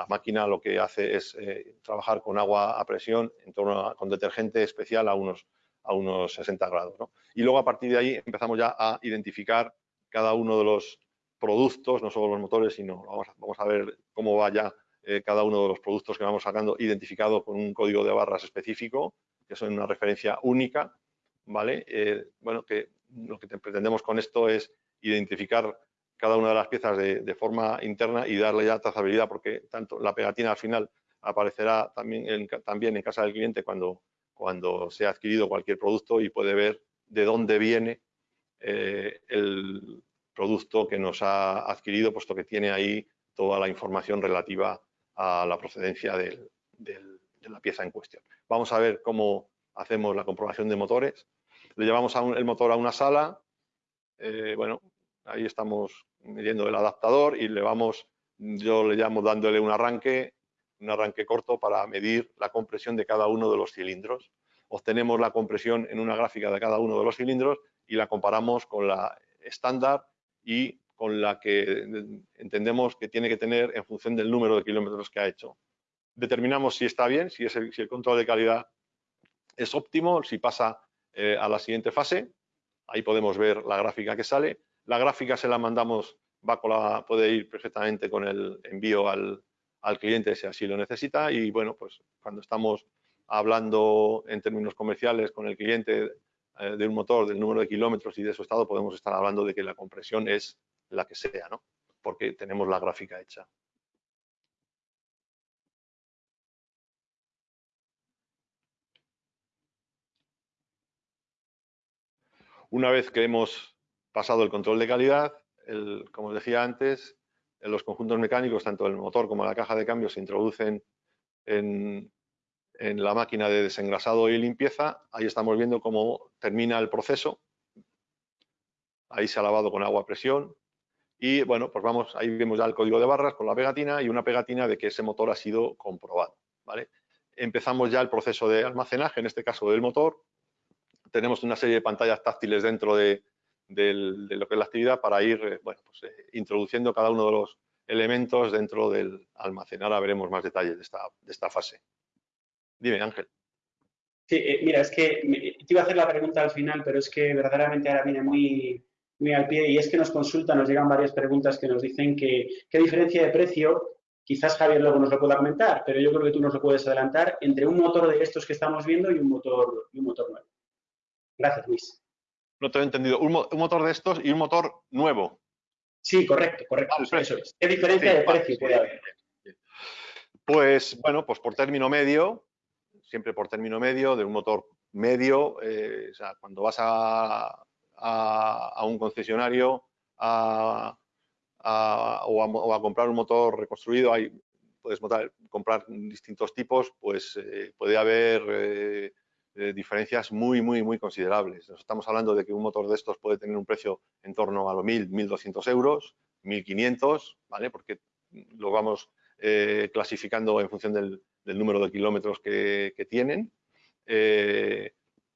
máquina lo que hace es eh, trabajar con agua a presión en torno con detergente especial a unos, a unos 60 grados. Y luego a partir de ahí empezamos ya a identificar cada uno de los productos, no solo los motores, sino vamos a, ver cómo va ya eh, cada uno de los productos que vamos sacando identificado con un código de barras específico, que son una referencia única, ¿vale? Eh, bueno, que lo que pretendemos con esto es identificar cada una de las piezas de, forma interna y darle ya trazabilidad, porque tanto la pegatina al final aparecerá también en, también en casa del cliente cuando, cuando se ha adquirido cualquier producto y puede ver de dónde viene eh, el producto que nos ha adquirido, puesto que tiene ahí toda la información relativa a la procedencia de la pieza en cuestión. Vamos a ver cómo hacemos la comprobación de motores. Le llevamos el motor a una sala. Eh, bueno, ahí estamos midiendo el adaptador y le vamos, yo le llamo dándole un arranque, un arranque corto para medir la compresión de cada uno de los cilindros. Obtenemos la compresión en una gráfica de cada uno de los cilindros y la comparamos con la estándar y con la que entendemos que tiene que tener en función del número de kilómetros que ha hecho. Determinamos si está bien, si el control de calidad es óptimo, si pasa eh, a la siguiente fase. Ahí podemos ver la gráfica que sale la gráfica se la mandamos, va puede ir perfectamente con el envío al, cliente si así lo necesita y bueno, pues cuando estamos hablando en términos comerciales con el cliente eh, de un motor, del número de kilómetros y de su estado, podemos estar hablando de que la compresión es la que sea, ¿no? Porque tenemos la gráfica hecha. Una vez que hemos pasado el control de calidad, como os decía antes, los conjuntos mecánicos, tanto el motor como la caja de cambios, se introducen en, la máquina de desengrasado y limpieza. Ahí estamos viendo cómo termina el proceso. Ahí se ha lavado con agua a presión. Y bueno, pues vamos, ahí vemos ya el código de barras con la pegatina y una pegatina de que ese motor ha sido comprobado. ¿vale? Empezamos ya el proceso de almacenaje, en este caso del motor. Tenemos una serie de pantallas táctiles dentro de, lo que es la actividad para ir eh, pues, eh, introduciendo cada uno de los elementos dentro del almacén. Ahora veremos más detalles de esta, de esta fase. Dime, Ángel. Sí, eh, mira, es que te iba a hacer la pregunta al final, pero es que verdaderamente ahora viene muy, muy al pie y es que nos consultan, nos llegan varias preguntas que nos dicen que qué diferencia de precio, quizás Javier luego nos lo pueda comentar, pero yo creo que tú nos lo puedes adelantar, entre un motor de estos que estamos viendo y un motor, y un motor nuevo. Gracias, Luis no te he entendido, un, motor de estos y un motor nuevo. Sí, correcto, correcto. eso es. ¿Qué diferencia de precio puede haber? Pues bueno, pues por término medio, siempre por término medio, de un motor medio, eh, o sea, cuando vas a, un concesionario o, a, comprar un motor reconstruido, hay, puedes comprar distintos tipos, pues eh, puede haber eh, diferencias muy, muy, muy considerables. Nos estamos hablando de que un motor de estos puede tener un precio en torno a los 1.000, 1.200 euros, 1.500, ¿vale? Porque lo vamos eh, clasificando en función del, número de kilómetros que, tienen. Eh,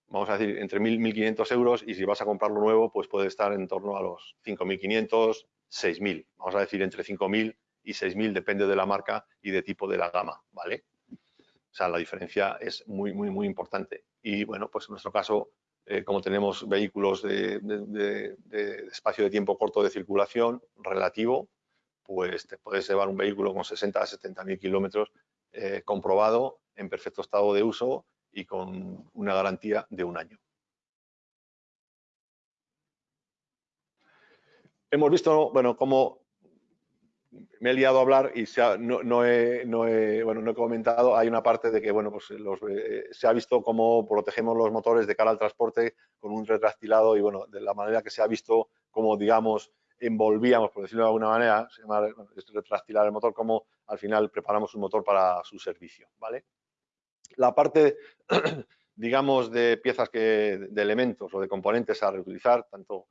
vamos a decir, entre 1.000 y 1.500 euros y si vas a comprarlo nuevo, pues puede estar en torno a los 5.500, 6.000. Vamos a decir entre 5.000 y 6.000, depende de la marca y de tipo de la gama, ¿vale? O sea, la diferencia es muy, muy, muy importante. Y bueno, pues en nuestro caso, eh, como tenemos vehículos de, espacio de tiempo corto de circulación relativo, pues te puedes llevar un vehículo con 60 a 70 mil kilómetros eh, comprobado, en perfecto estado de uso y con una garantía de un año. Hemos visto, bueno, cómo me he liado a hablar y no, he, bueno, no he comentado, hay una parte de que, bueno, pues eh, se ha visto cómo protegemos los motores de cara al transporte con un retractilado y, bueno, de la manera que se ha visto cómo, digamos, envolvíamos, por decirlo de alguna manera, se llama retractilar el motor, cómo al final preparamos un motor para su servicio, ¿vale? La parte, digamos, de piezas que, de elementos o de componentes a reutilizar, tanto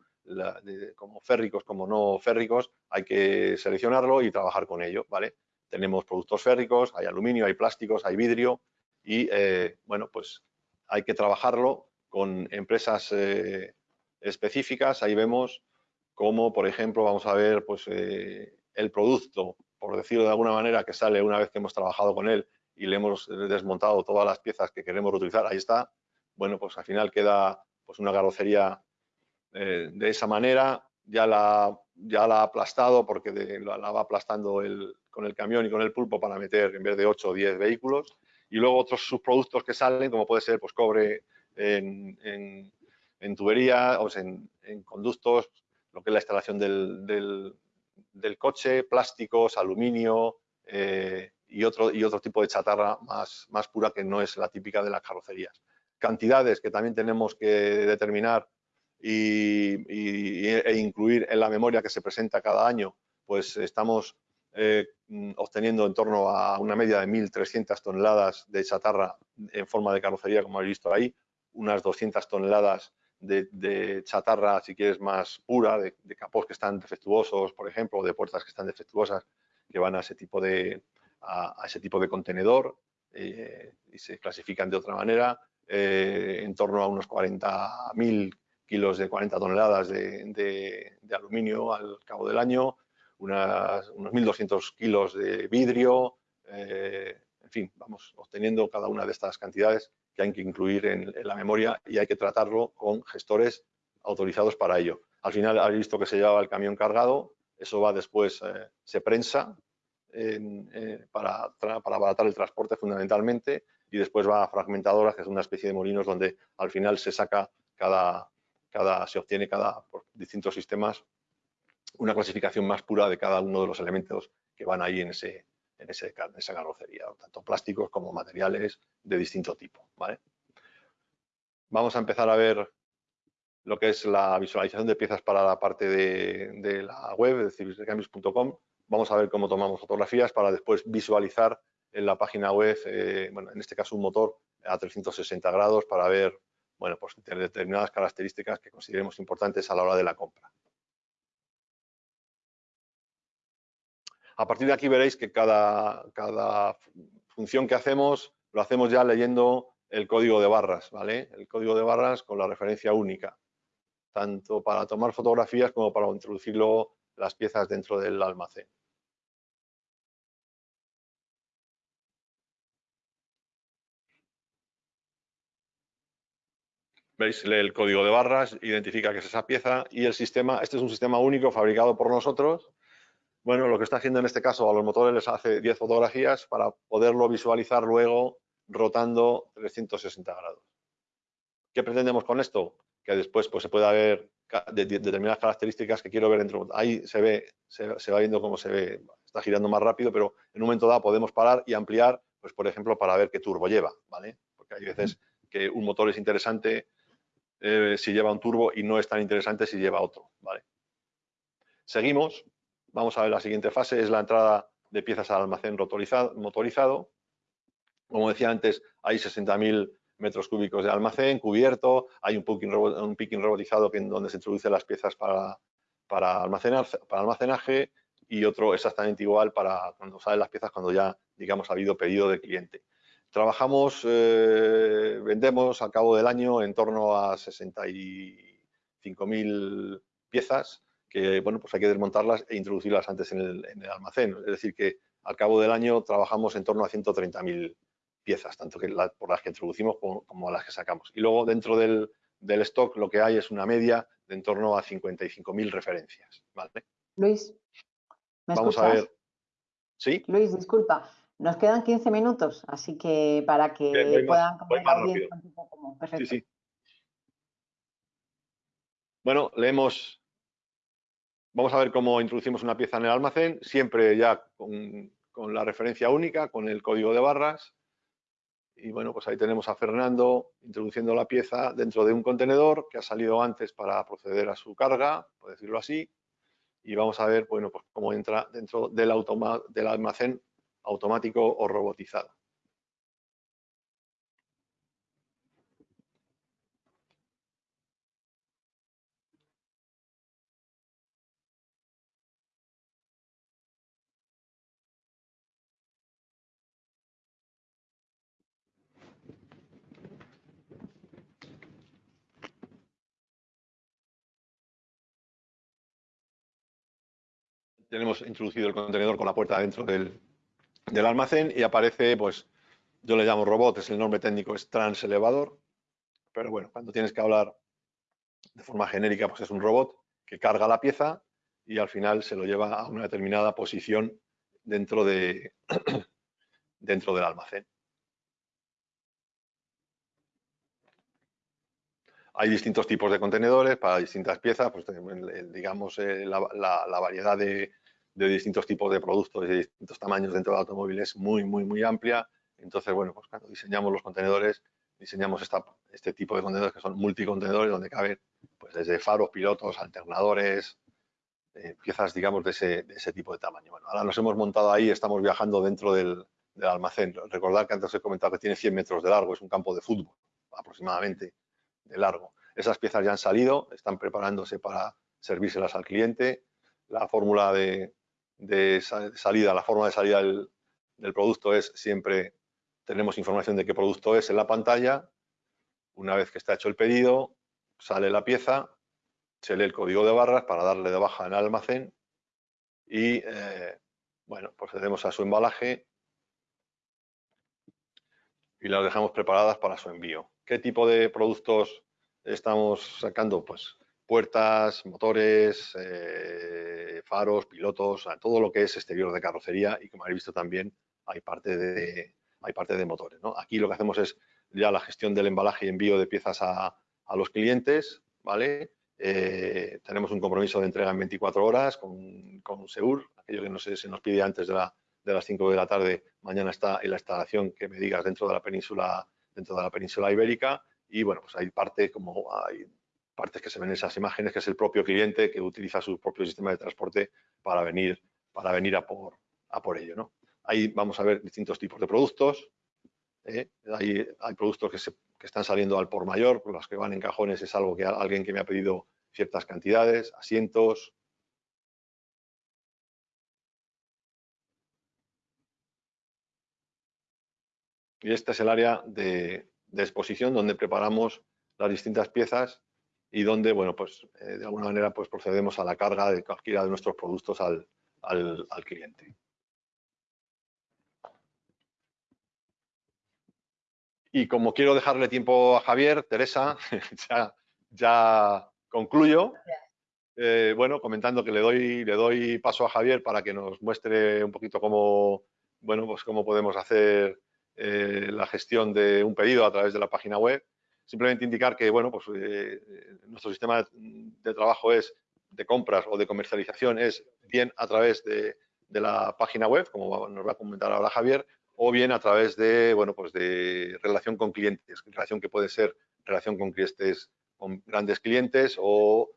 como férricos como no férricos, hay que seleccionarlo y trabajar con ello, ¿vale? Tenemos productos férricos, hay aluminio, hay plásticos, hay vidrio y, eh, bueno, pues hay que trabajarlo con empresas eh, específicas. Ahí vemos cómo, por ejemplo, vamos a ver pues, eh, el producto, por decirlo de alguna manera, que sale una vez que hemos trabajado con él y le hemos desmontado todas las piezas que queremos reutilizar. Ahí está. Bueno, pues al final queda pues, una carrocería eh, de esa manera, ya la, ya la ha aplastado porque la, va aplastando con el camión y con el pulpo para meter en vez de 8 o 10 vehículos. Y luego otros subproductos que salen, como puede ser pues, cobre en, en, tubería, o en, conductos, lo que es la instalación del, del, coche, plásticos, aluminio eh, y, otro, y otro tipo de chatarra más, más pura que no es la típica de las carrocerías. Cantidades que también tenemos que determinar y, e incluir en la memoria que se presenta cada año, pues estamos eh, obteniendo en torno a una media de 1.300 toneladas de chatarra en forma de carrocería, como habéis visto ahí, unas 200 toneladas de, chatarra, si quieres, más pura, de, capós que están defectuosos, por ejemplo, o de puertas que están defectuosas, que van a ese tipo de, a, ese tipo de contenedor eh, y se clasifican de otra manera, eh, en torno a unos 40.000 kilos de 40 toneladas de, aluminio al cabo del año, unos 1.200 kilos de vidrio, eh, en fin, vamos obteniendo cada una de estas cantidades que hay que incluir en, la memoria y hay que tratarlo con gestores autorizados para ello. Al final habéis visto que se llevaba el camión cargado, eso va después, eh, se prensa eh, para, para abaratar el transporte fundamentalmente y después va a fragmentadoras, que es una especie de molinos donde al final se saca cada, se obtiene cada, por distintos sistemas una clasificación más pura de cada uno de los elementos que van ahí en, ese, en, esa carrocería, tanto plásticos como materiales de distinto tipo. ¿vale? Vamos a empezar a ver lo que es la visualización de piezas para la parte de, la web de civilrecambios.com. Vamos a ver cómo tomamos fotografías para después visualizar en la página web, eh, bueno, en este caso un motor a 360 grados para ver bueno, pues determinadas características que consideremos importantes a la hora de la compra. A partir de aquí veréis que cada, cada función que hacemos lo hacemos ya leyendo el código de barras, ¿vale? El código de barras con la referencia única, tanto para tomar fotografías como para introducirlo las piezas dentro del almacén. Veis el código de barras, identifica que es esa pieza y el sistema, este es un sistema único fabricado por nosotros. Bueno, lo que está haciendo en este caso a los motores les hace 10 fotografías para poderlo visualizar luego rotando 360 grados. ¿Qué pretendemos con esto? Que después pues, se pueda ver determinadas características que quiero ver dentro. Ahí se ve, se, se, va viendo cómo se ve, está girando más rápido, pero en un momento dado podemos parar y ampliar, pues por ejemplo, para ver qué turbo lleva, ¿vale? Porque hay veces que un motor es interesante eh, si lleva un turbo y no es tan interesante si lleva otro. ¿vale? Seguimos, vamos a ver la siguiente fase, es la entrada de piezas al almacén motorizado. Como decía antes, hay 60.000 metros cúbicos de almacén cubierto, hay un picking, un picking robotizado que, donde se introducen las piezas para, para, almacenar, para almacenaje y otro exactamente igual para cuando salen las piezas cuando ya, digamos, ha habido pedido del cliente. Trabajamos, eh, vendemos al cabo del año en torno a 65.000 piezas que, bueno, pues hay que desmontarlas e introducirlas antes en el, almacén. Es decir, que al cabo del año trabajamos en torno a 130.000 piezas, tanto que por las que introducimos como, las que sacamos. Y luego dentro del, stock lo que hay es una media de en torno a 55.000 referencias. Luis, ¿me Vamos a ver. ¿Sí? Luis, disculpa. Nos quedan 15 minutos, así que para que puedan Perfecto. Sí, sí. Bueno, leemos vamos a ver cómo introducimos una pieza en el almacén, siempre ya con, la referencia única, con el código de barras. Y bueno, pues ahí tenemos a Fernando introduciendo la pieza dentro de un contenedor que ha salido antes para proceder a su carga, por decirlo así. Y vamos a ver, bueno, pues cómo entra dentro del, del almacén automático o robotizado. tenemos introducido el contenedor con la puerta dentro del, almacén y aparece, pues, yo le llamo robot, es el nombre técnico, es transelevador, pero bueno, cuando tienes que hablar de forma genérica, pues es un robot que carga la pieza y al final se lo lleva a una determinada posición dentro, de, dentro del almacén. Hay distintos tipos de contenedores para distintas piezas, pues digamos la, variedad de, de distintos tipos de productos y de distintos tamaños dentro del automóvil es muy, muy, muy amplia. Entonces, bueno, pues cuando diseñamos los contenedores, diseñamos esta, este tipo de contenedores que son multicontenedores donde caben pues desde faros, pilotos, alternadores, eh, piezas, digamos, de ese, de ese, tipo de tamaño. Bueno, ahora nos hemos montado ahí, estamos viajando dentro del, del almacén. Recordad que antes he comentado que tiene 100 metros de largo, es un campo de fútbol aproximadamente de largo. Esas piezas ya han salido, están preparándose para servírselas al cliente. La fórmula de, de salida, la forma de salida del, producto es siempre, tenemos información de qué producto es en la pantalla, una vez que está hecho el pedido, sale la pieza, se lee el código de barras para darle de baja en almacén y, eh, bueno, procedemos a su embalaje y las dejamos preparadas para su envío. ¿Qué tipo de productos estamos sacando? Pues puertas, motores, eh, faros, pilotos, todo lo que es exterior de carrocería y como habéis visto también hay parte de, hay parte de motores. Aquí lo que hacemos es ya la gestión del embalaje y envío de piezas a, los clientes, ¿vale? Eh, tenemos un compromiso de entrega en 24 horas con, con SEUR, aquello que no sé, se nos pide antes de, de las 5 de la tarde, mañana está en la instalación que me digas dentro de la península, dentro de la península ibérica y bueno, pues hay parte como hay partes que se ven en esas imágenes, que es el propio cliente que utiliza su propio sistema de transporte para venir, para venir a, por, a por ello. ¿no? Ahí vamos a ver distintos tipos de productos. ¿eh? Hay, hay, productos que, que, están saliendo al por mayor, los que van en cajones es algo que alguien que me ha pedido ciertas cantidades, asientos. Y este es el área de, de exposición donde preparamos las distintas piezas y donde, bueno, pues eh, de alguna manera pues procedemos a la carga de cualquiera de nuestros productos al, cliente. Y como quiero dejarle tiempo a Javier, Teresa, ya, concluyo. Eh, bueno, comentando que le doy, le doy paso a Javier para que nos muestre un poquito cómo, bueno, pues cómo podemos hacer eh, la gestión de un pedido a través de la página web Simplemente indicar que bueno, pues, eh, nuestro sistema de, trabajo es de compras o de comercialización es bien a través de, la página web, como nos va a comentar ahora Javier, o bien a través de, bueno, pues de relación con clientes, relación que puede ser relación con clientes, con grandes clientes o,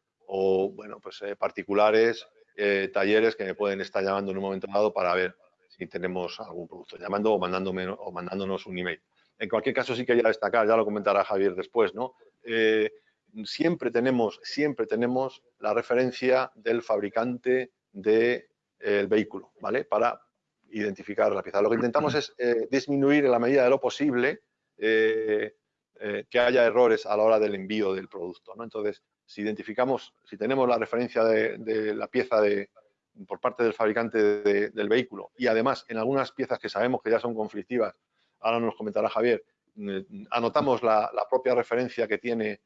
bueno, pues eh, particulares, eh, talleres que me pueden estar llamando en un momento dado para ver si tenemos algún producto, llamando o, mandándome, o mandándonos un email. En cualquier caso, sí quería destacar, ya lo comentará Javier después, ¿no? Eh, siempre, tenemos, siempre tenemos la referencia del fabricante del vehículo, ¿vale? Para identificar la pieza. Lo que intentamos es eh, disminuir en la medida de lo posible eh, que haya errores a la hora del envío del producto, ¿no? Entonces, si identificamos, si tenemos la referencia de, la pieza de, por parte del fabricante del vehículo y además en algunas piezas que sabemos que ya son conflictivas ahora nos comentará Javier, mm, anotamos la, propia referencia que tiene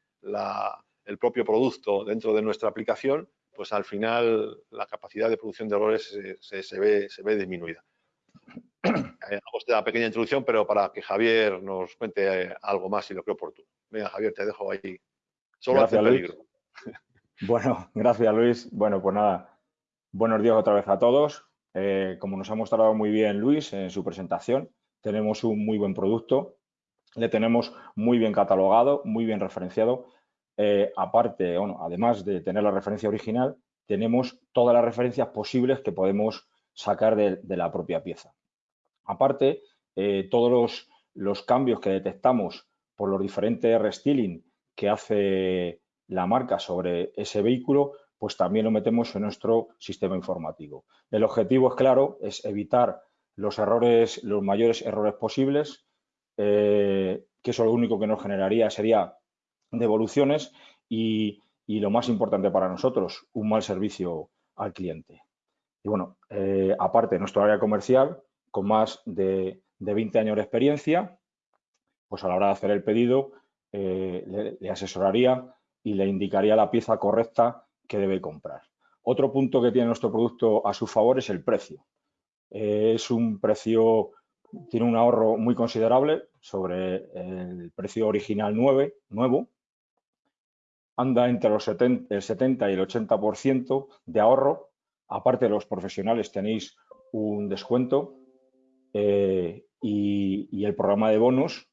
el propio producto dentro de nuestra aplicación, pues al final la capacidad de producción de errores se, ve, se ve disminuida. Hago esta pequeña introducción, pero para que Javier nos cuente eh, algo más y lo creo oportuno. Venga, Javier, te dejo ahí. Solo hace peligro. Bueno, gracias Luis. Bueno, pues nada, Buenos días otra vez a todos. Eh, como nos ha mostrado muy bien Luis en su presentación, tenemos un muy buen producto, le tenemos muy bien catalogado, muy bien referenciado. Eh, aparte, bueno, además de tener la referencia original, tenemos todas las referencias posibles que podemos sacar de, la propia pieza. Aparte, eh, todos los, los, cambios que detectamos por los diferentes restyling que hace la marca sobre ese vehículo, pues también lo metemos en nuestro sistema informativo. El objetivo es claro, es evitar los errores, los mayores errores posibles, eh, que eso lo único que nos generaría sería devoluciones y, y, lo más importante para nosotros, un mal servicio al cliente. Y bueno, eh, aparte, nuestro área comercial, con más de, de, 20 años de experiencia, pues a la hora de hacer el pedido, eh, le asesoraría y le indicaría la pieza correcta que debe comprar. Otro punto que tiene nuestro producto a su favor es el precio. Eh, es un precio, tiene un ahorro muy considerable sobre el precio original 9, nuevo. Anda entre los el 70 y el 80% de ahorro. Aparte, los profesionales tenéis un descuento eh, y el programa de bonos,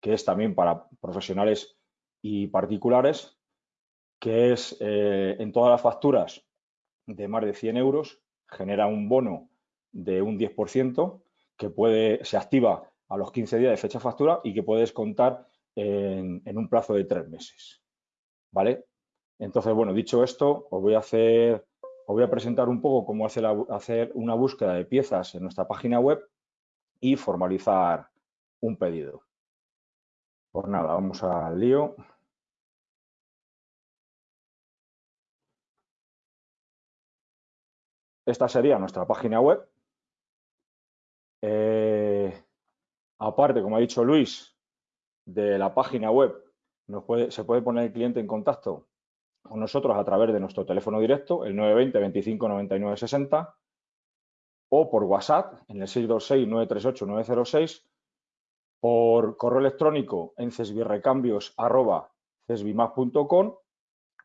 que es también para profesionales y particulares, que es eh, en todas las facturas de más de 100 euros, genera un bono de un 10% que puede, se activa a los 15 días de fecha factura y que puedes contar en, un plazo de tres meses. ¿Vale? Entonces, bueno, dicho esto, os voy a hacer, os voy a presentar un poco cómo hacer, hacer una búsqueda de piezas en nuestra página web y formalizar un pedido. Pues nada, vamos al lío. Esta sería nuestra página web. Eh, aparte, como ha dicho Luis, de la página web se puede poner el cliente en contacto con nosotros a través de nuestro teléfono directo, el 920 25 99 60, o por WhatsApp en el 626 938 906, por correo electrónico en cesbirrecambios.com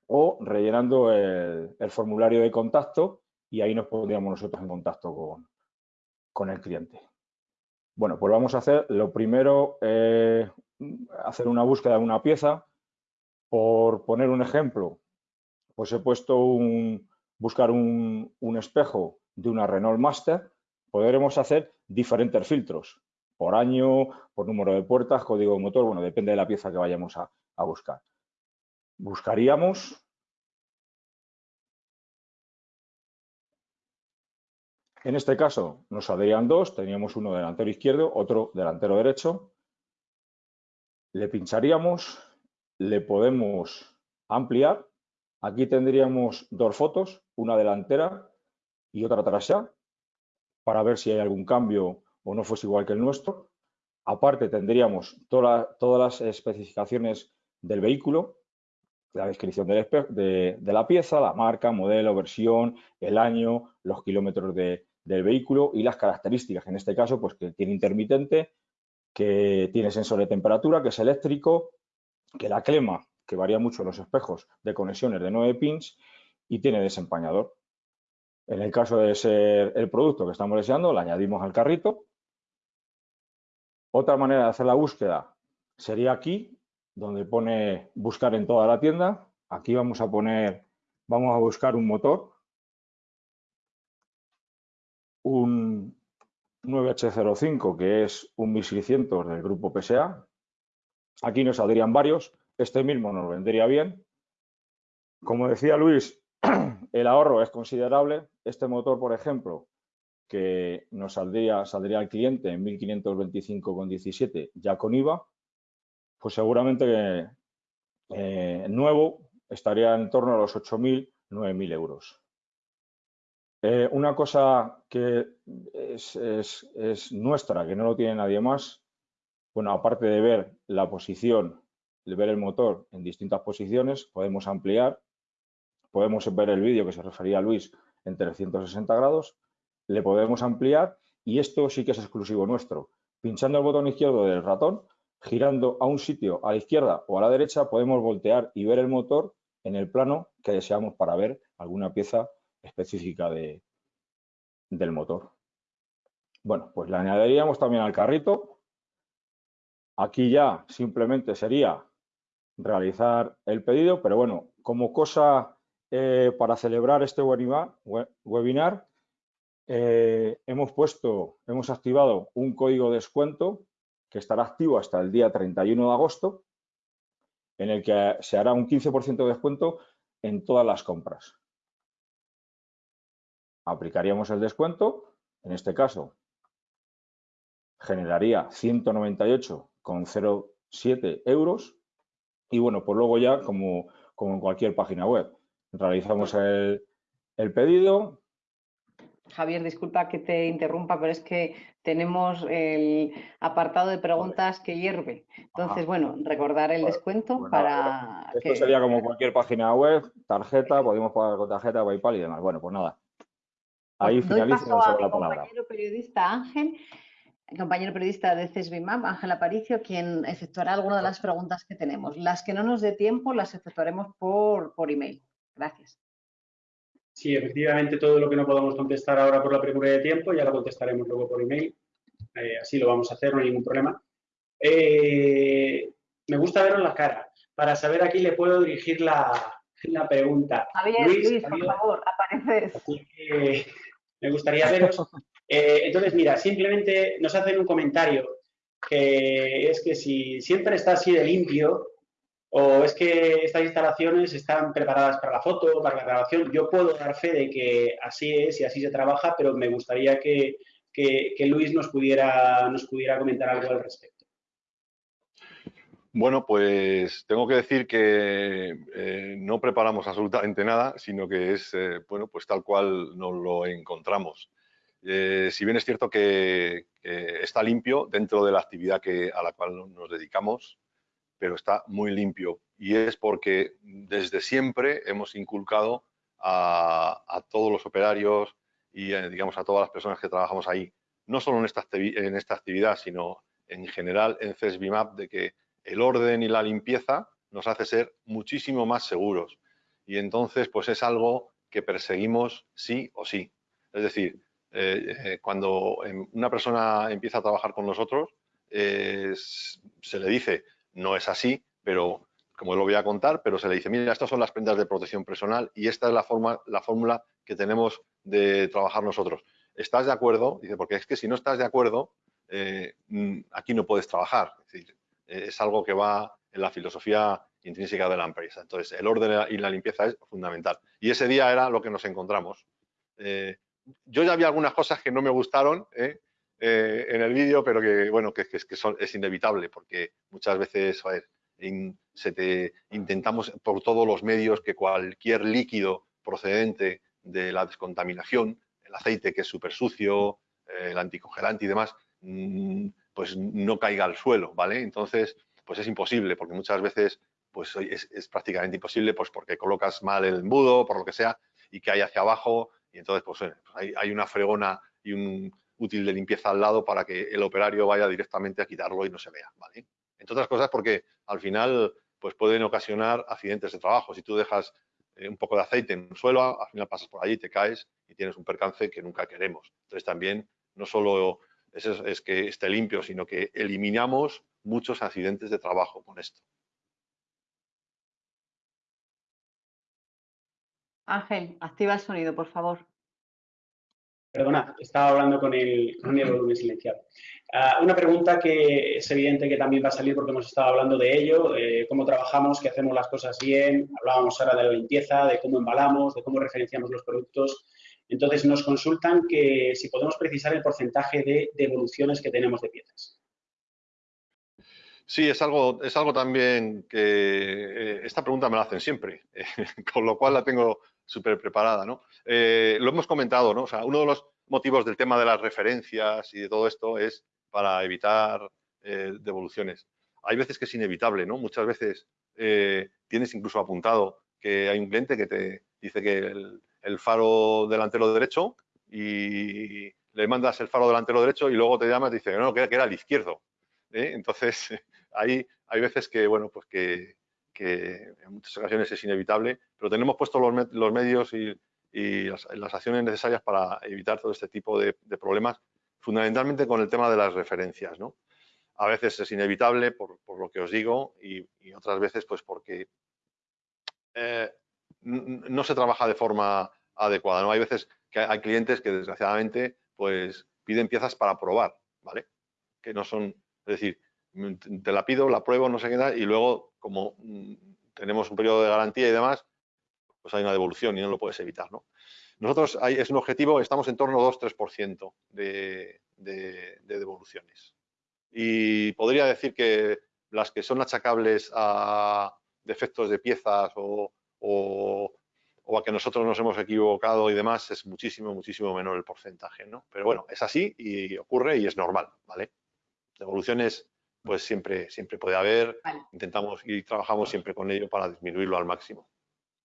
o rellenando el formulario de contacto y ahí nos pondríamos nosotros en contacto con, con el cliente. Bueno, pues vamos a hacer, lo primero, eh, hacer una búsqueda de una pieza. Por poner un ejemplo, pues he puesto un, buscar un, espejo de una Renault Master, podremos hacer diferentes filtros, por año, por número de puertas, código de motor, bueno, depende de la pieza que vayamos a buscar. Buscaríamos En este caso nos saldrían dos, teníamos uno delantero izquierdo, otro delantero derecho. Le pincharíamos, le podemos ampliar. Aquí tendríamos dos fotos, una delantera y otra trasera, para ver si hay algún cambio o no fuese igual que el nuestro. Aparte tendríamos todas las especificaciones del vehículo, la descripción de, la pieza, la marca, modelo, versión, el año, los kilómetros de, del vehículo y las características, en este caso, pues que tiene intermitente, que tiene sensor de temperatura, que es eléctrico, que la clema, que varía mucho los espejos de conexiones de 9 pins y tiene desempañador. En el caso de ser el producto que estamos deseando, lo añadimos al carrito. Otra manera de hacer la búsqueda sería aquí, donde pone buscar en toda la tienda. Aquí vamos a poner, vamos a buscar un motor un 9H05 que es un 1600 del grupo PSA. Aquí nos saldrían varios, este mismo nos vendría bien. Como decía Luis, el ahorro es considerable. Este motor, por ejemplo, que nos saldría, saldría al cliente en 1525,17 ya con IVA, pues seguramente eh, nuevo estaría en torno a los 8.000, 9.000 euros. Eh, una cosa que es, nuestra, que no lo tiene nadie más, bueno, aparte de ver la posición, de ver el motor en distintas posiciones, podemos ampliar, podemos ver el vídeo que se refería a Luis en 360 grados, le podemos ampliar y esto sí que es exclusivo nuestro. Pinchando el botón izquierdo del ratón, girando a un sitio a la izquierda o a la derecha, podemos voltear y ver el motor en el plano que deseamos para ver alguna pieza específica de, del motor. Bueno, pues le añadiríamos también al carrito. Aquí ya simplemente sería realizar el pedido, pero bueno, como cosa eh, para celebrar este webinar, eh, hemos puesto, hemos activado un código de descuento que estará activo hasta el día 31 de agosto, en el que se hará un 15% de descuento en todas las compras. Aplicaríamos el descuento, en este caso generaría 198,07 euros y bueno, pues luego ya como, como en cualquier página web, realizamos el, el pedido, Javier, disculpa que te interrumpa, pero es que tenemos el apartado de preguntas que hierve. Entonces, bueno, recordar el descuento para Esto sería como cualquier página web, tarjeta, podemos pagar con tarjeta, PayPal y demás. Bueno, pues nada. Ahí finalizo la palabra. compañero periodista Ángel, compañero periodista de CESBIMAP, Ángel Aparicio, quien efectuará algunas de las preguntas que tenemos. Las que no nos dé tiempo las efectuaremos por, por email. Gracias. Sí, efectivamente, todo lo que no podamos contestar ahora por la premura de tiempo, ya lo contestaremos luego por email. Eh, así lo vamos a hacer, no hay ningún problema. Eh, me gusta veros la cara para saber a quién le puedo dirigir la, pregunta. Javier, Luis, por favor, apareces. Me gustaría veros. Eh, entonces, mira, simplemente nos hacen un comentario que es que si siempre está así de limpio, o es que estas instalaciones están preparadas para la foto, para la grabación. Yo puedo dar fe de que así es y así se trabaja, pero me gustaría que, Luis nos pudiera, nos pudiera comentar algo al respecto. Bueno, pues tengo que decir que eh, no preparamos absolutamente nada, sino que es, eh, bueno, pues tal cual nos lo encontramos. Eh, si bien es cierto que, está limpio dentro de la actividad que, a la cual nos dedicamos, pero está muy limpio. Y es porque desde siempre hemos inculcado a, todos los operarios y, eh, digamos, a todas las personas que trabajamos ahí, no solo en esta, en esta actividad, sino en general en CESBIMAP, de que el orden y la limpieza nos hace ser muchísimo más seguros. Y entonces, pues es algo que perseguimos sí o sí. Es decir, eh, eh, cuando em, una persona empieza a trabajar con nosotros, se le dice, no es así, pero como lo voy a contar, pero se le dice, mira, estas son las prendas de protección personal y esta es la, forma, la fórmula que tenemos de trabajar nosotros. ¿Estás de acuerdo? Dice, porque es que si no estás de acuerdo, eh, mm, aquí no puedes trabajar. Es, decir, eh, es algo que va en la filosofía intrínseca de la empresa. Entonces, el orden y la limpieza es fundamental. Y ese día era lo que nos encontramos. Eh, yo ya había algunas cosas que no me gustaron, eh, en el vídeo, pero que, bueno, que, que, es inevitable porque muchas veces, se te, intentamos por todos los medios que cualquier líquido procedente de la descontaminación, el aceite que es súper sucio, eh, el anticongelante y demás, mm, pues no caiga al suelo, ¿vale? Entonces, pues es imposible porque muchas veces pues es, prácticamente imposible pues porque colocas mal el embudo, por lo que sea, y hay hacia abajo y entonces pues, pues hay, hay una fregona y un, útil de limpieza al lado para que el operario vaya directamente a quitarlo y no se vea, ¿vale? Entre otras cosas porque al final pues pueden ocasionar accidentes de trabajo. Si tú dejas eh, un poco de aceite en el suelo, al final pasas por allí, te caes y tienes un percance que nunca queremos. Entonces también no solo es, es que esté limpio, sino que eliminamos muchos accidentes de trabajo con esto. Ángel, activa el sonido, por favor. Perdona, estaba hablando con el, con el volumen silenciado. Ah, una pregunta que es evidente que también va a salir porque hemos estado hablando de ello, eh, cómo trabajamos, que hacemos las cosas bien, hablábamos ahora de la limpieza, de cómo embalamos, de cómo referenciamos los productos. Entonces nos consultan que si podemos precisar el porcentaje de devoluciones que tenemos de piezas. Sí, es algo, es algo también que eh, esta pregunta me la hacen siempre, con lo cual la tengo súper preparada, ¿no? Eh, lo hemos comentado, ¿no? O sea, uno de los motivos del tema de las referencias y de todo esto es para evitar eh, devoluciones. Hay veces que es inevitable, ¿no? Muchas veces tienes incluso apuntado que hay un cliente que te dice que el, faro delantero derecho y le mandas el faro delantero derecho y luego te llamas y dice no, que, que era el izquierdo. Entonces, hay, hay veces que, bueno, pues que, en muchas ocasiones es inevitable, pero tenemos puestos los, medios y, y las, acciones necesarias para evitar todo este tipo de, problemas, fundamentalmente con el tema de las referencias. ¿no? A veces es inevitable por, lo que os digo y, otras veces pues porque eh, no se trabaja de forma adecuada. ¿no? Hay veces que hay clientes que desgraciadamente pues piden piezas para probar, ¿vale? Que no son, es decir, te la pido, la pruebo, no sé qué tal, y luego como mm, tenemos un periodo de garantía y demás, pues hay una devolución y no lo puedes evitar, ¿no? Nosotros hay, es un objetivo, estamos en torno a 2-3% de, de, de devoluciones. Y podría decir que las que son achacables a defectos de piezas o a que nosotros nos hemos equivocado y demás, es muchísimo, muchísimo menor el porcentaje, ¿no? Pero bueno, es así y ocurre y es normal, ¿vale? Devoluciones, pues siempre, siempre puede haber, intentamos y trabajamos siempre con ello para disminuirlo al máximo.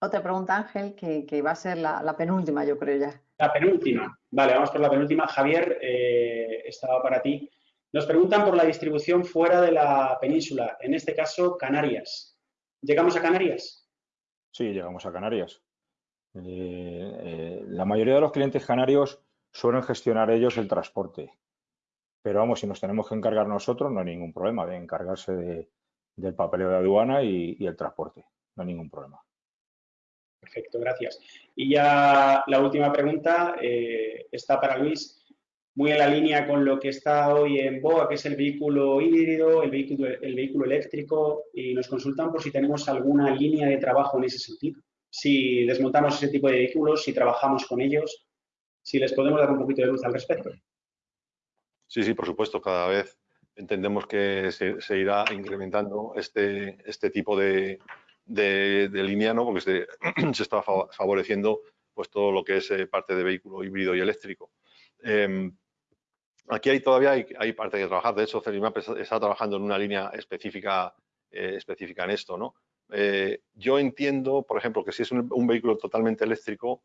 Otra pregunta, Ángel, que, va a ser la, penúltima, yo creo ya. La penúltima. Vale, vamos por la penúltima. Javier, eh, estaba para ti. Nos preguntan por la distribución fuera de la península, en este caso Canarias. ¿Llegamos a Canarias? Sí, llegamos a Canarias. Eh, eh, la mayoría de los clientes canarios suelen gestionar ellos el transporte. Pero vamos, si nos tenemos que encargar nosotros, no hay ningún problema de encargarse del papeleo de aduana y, el transporte. No hay ningún problema. Perfecto, gracias. Y ya la última pregunta eh, está para Luis, muy en la línea con lo que está hoy en BOA, que es el vehículo híbrido, el vehículo, el vehículo eléctrico, y nos consultan por si tenemos alguna línea de trabajo en ese sentido si desmontamos ese tipo de vehículos, si trabajamos con ellos, si les podemos dar un poquito de luz al respecto. Sí, sí, por supuesto, cada vez entendemos que se, irá incrementando este, este tipo de, de, línea, ¿no? porque se, está favoreciendo pues, todo lo que es eh, parte de vehículo híbrido y eléctrico. Em, aquí hay todavía hay, parte que trabajar. De hecho, Celimap está trabajando en una línea específica, eh, específica en esto. ¿no? Eh, yo entiendo, por ejemplo, que si es un, vehículo totalmente eléctrico,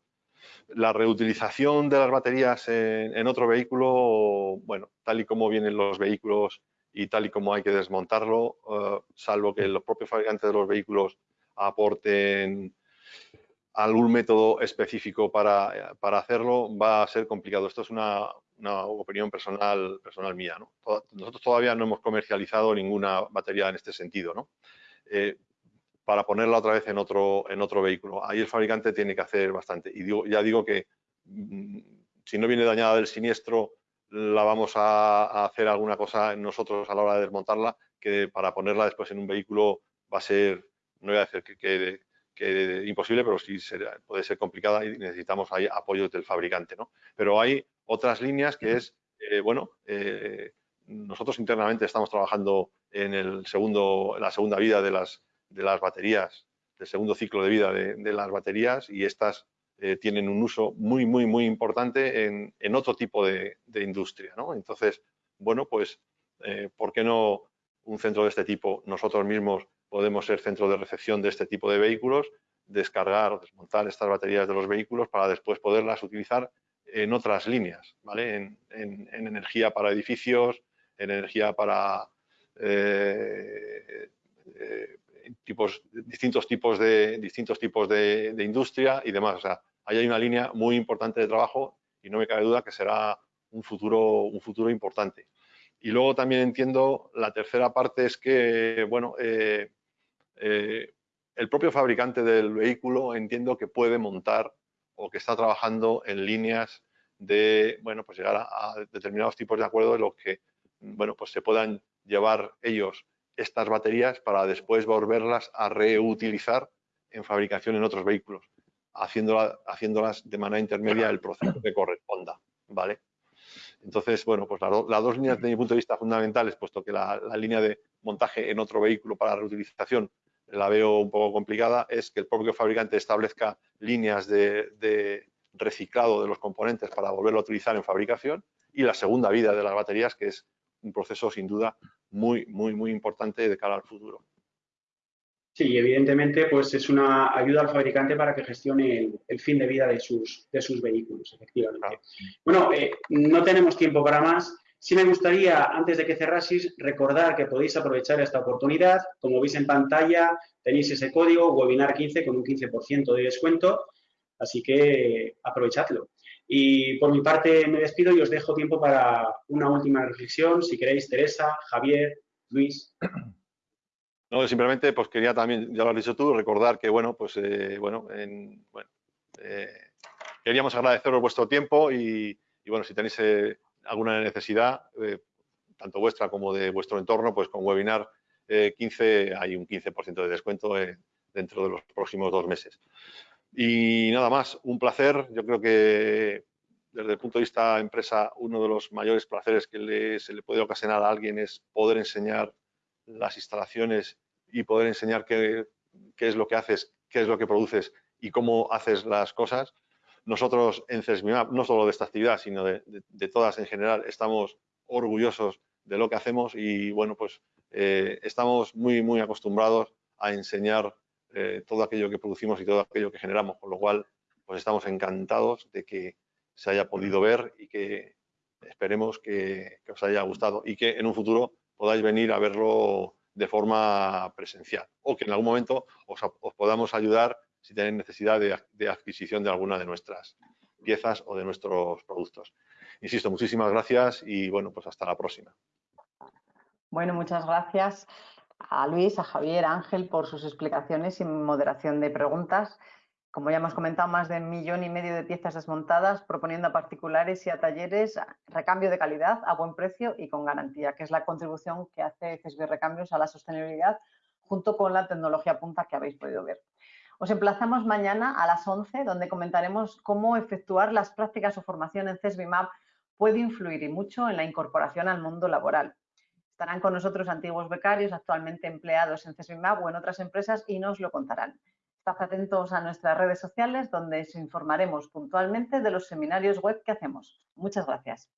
la reutilización de las baterías en, otro vehículo, bueno, tal y como vienen los vehículos y tal y como hay que desmontarlo, eh, salvo que los propios fabricantes de los vehículos aporten algún método específico para, hacerlo, va a ser complicado. Esto es una, opinión personal, mía. Nosotros todavía no hemos comercializado ninguna batería en este sentido. ¿no? Eh, para ponerla otra vez en otro, en otro vehículo. Ahí el fabricante tiene que hacer bastante. Y ya digo que mm, si no viene dañada del siniestro, la vamos a, hacer alguna cosa nosotros a la hora de desmontarla, que para ponerla después en un vehículo va a ser, no voy a decir que, que, imposible, pero sí puede ser complicada y necesitamos ahí apoyo del fabricante. ¿no? Pero hay otras líneas que es, eh, bueno, eh, nosotros internamente estamos trabajando en el segundo, la segunda vida de las, de las baterías, del segundo ciclo de vida de, las baterías y estas eh, tienen un uso muy, muy, muy importante en, otro tipo de, industria. ¿no? Entonces, bueno, pues, eh, ¿por qué no un centro de este tipo? Nosotros mismos podemos ser centro de recepción de este tipo de vehículos, descargar, desmontar estas baterías de los vehículos para después poderlas utilizar en otras líneas, ¿vale? En, energía para edificios, en energía para eh, distintos tipos de, distintos tipos de, industria y demás. O sea, ahí hay una línea muy importante de trabajo y no me cabe duda que será un futuro, un futuro importante. Y luego también entiendo, la tercera parte es que, bueno, eh, eh, el propio fabricante del vehículo entiendo que puede montar o que está trabajando en líneas de, bueno, pues llegar a, a determinados tipos de acuerdos en los que, bueno, pues se puedan llevar ellos estas baterías para después volverlas a reutilizar en fabricación en otros vehículos, haciéndolas de manera intermedia el proceso que corresponda, ¿vale? Entonces, bueno, pues las, dos líneas de mi punto de vista fundamentales, puesto que la, línea de montaje en otro vehículo para reutilización la veo un poco complicada, es que el propio fabricante establezca líneas de, de reciclado de los componentes para volverlo a utilizar en fabricación y la segunda vida de las baterías, que es un proceso sin duda muy, muy, muy importante de cara al futuro. Sí, evidentemente, pues es una ayuda al fabricante para que gestione el, fin de vida de sus, de sus vehículos, efectivamente. Bueno, eh, no tenemos tiempo para más. Sí me gustaría, antes de que cerrasis, recordar que podéis aprovechar esta oportunidad. Como veis en pantalla, tenéis ese código, webinar 15 con un 15% de descuento. Así que aprovechadlo. Y por mi parte me despido y os dejo tiempo para una última reflexión, si queréis, Teresa, Javier, Luis. No, simplemente pues quería también, ya lo has dicho tú, recordar que bueno, pues eh, bueno, eh, queríamos agradeceros vuestro tiempo y, bueno, si tenéis eh, alguna necesidad, tanto vuestra como de vuestro entorno, pues con webinar 15 hay un 15% de descuento dentro de los próximos dos meses. Y nada más, un placer. Yo creo que desde el punto de vista empresa, uno de los mayores placeres que se le puede ocasionar a alguien es poder enseñar las instalaciones y poder enseñar qué, es lo que haces, qué es lo que produces y cómo haces las cosas. Nosotros en CESMIMAP, no solo de esta actividad, sino de, todas en general, estamos orgullosos de lo que hacemos y bueno, pues eh, estamos muy, muy acostumbrados a enseñar eh, todo aquello que producimos y todo aquello que generamos, con lo cual pues estamos encantados de que se haya podido ver y que esperemos que, os haya gustado y que en un futuro podáis venir a verlo de forma presencial o que en algún momento os, podamos ayudar si tenéis necesidad de, de, adquisición de alguna de nuestras piezas o de nuestros productos. Insisto, muchísimas gracias y bueno, pues hasta la próxima. Bueno, muchas gracias a Luis, a Javier, a Ángel por sus explicaciones y moderación de preguntas. Como ya hemos comentado, más de un millón y medio de piezas desmontadas, proponiendo a particulares y a talleres recambio de calidad a buen precio y con garantía, que es la contribución que hace CESBI Recambios a la sostenibilidad junto con la tecnología punta que habéis podido ver. Os emplazamos mañana a las 11, donde comentaremos cómo efectuar las prácticas o formación en CESBIMAP puede influir y mucho en la incorporación al mundo laboral. Estarán con nosotros antiguos becarios actualmente empleados en CESBIMAP o en otras empresas y nos lo contarán. Estad atentos a nuestras redes sociales donde os informaremos puntualmente de los seminarios web que hacemos. Muchas gracias.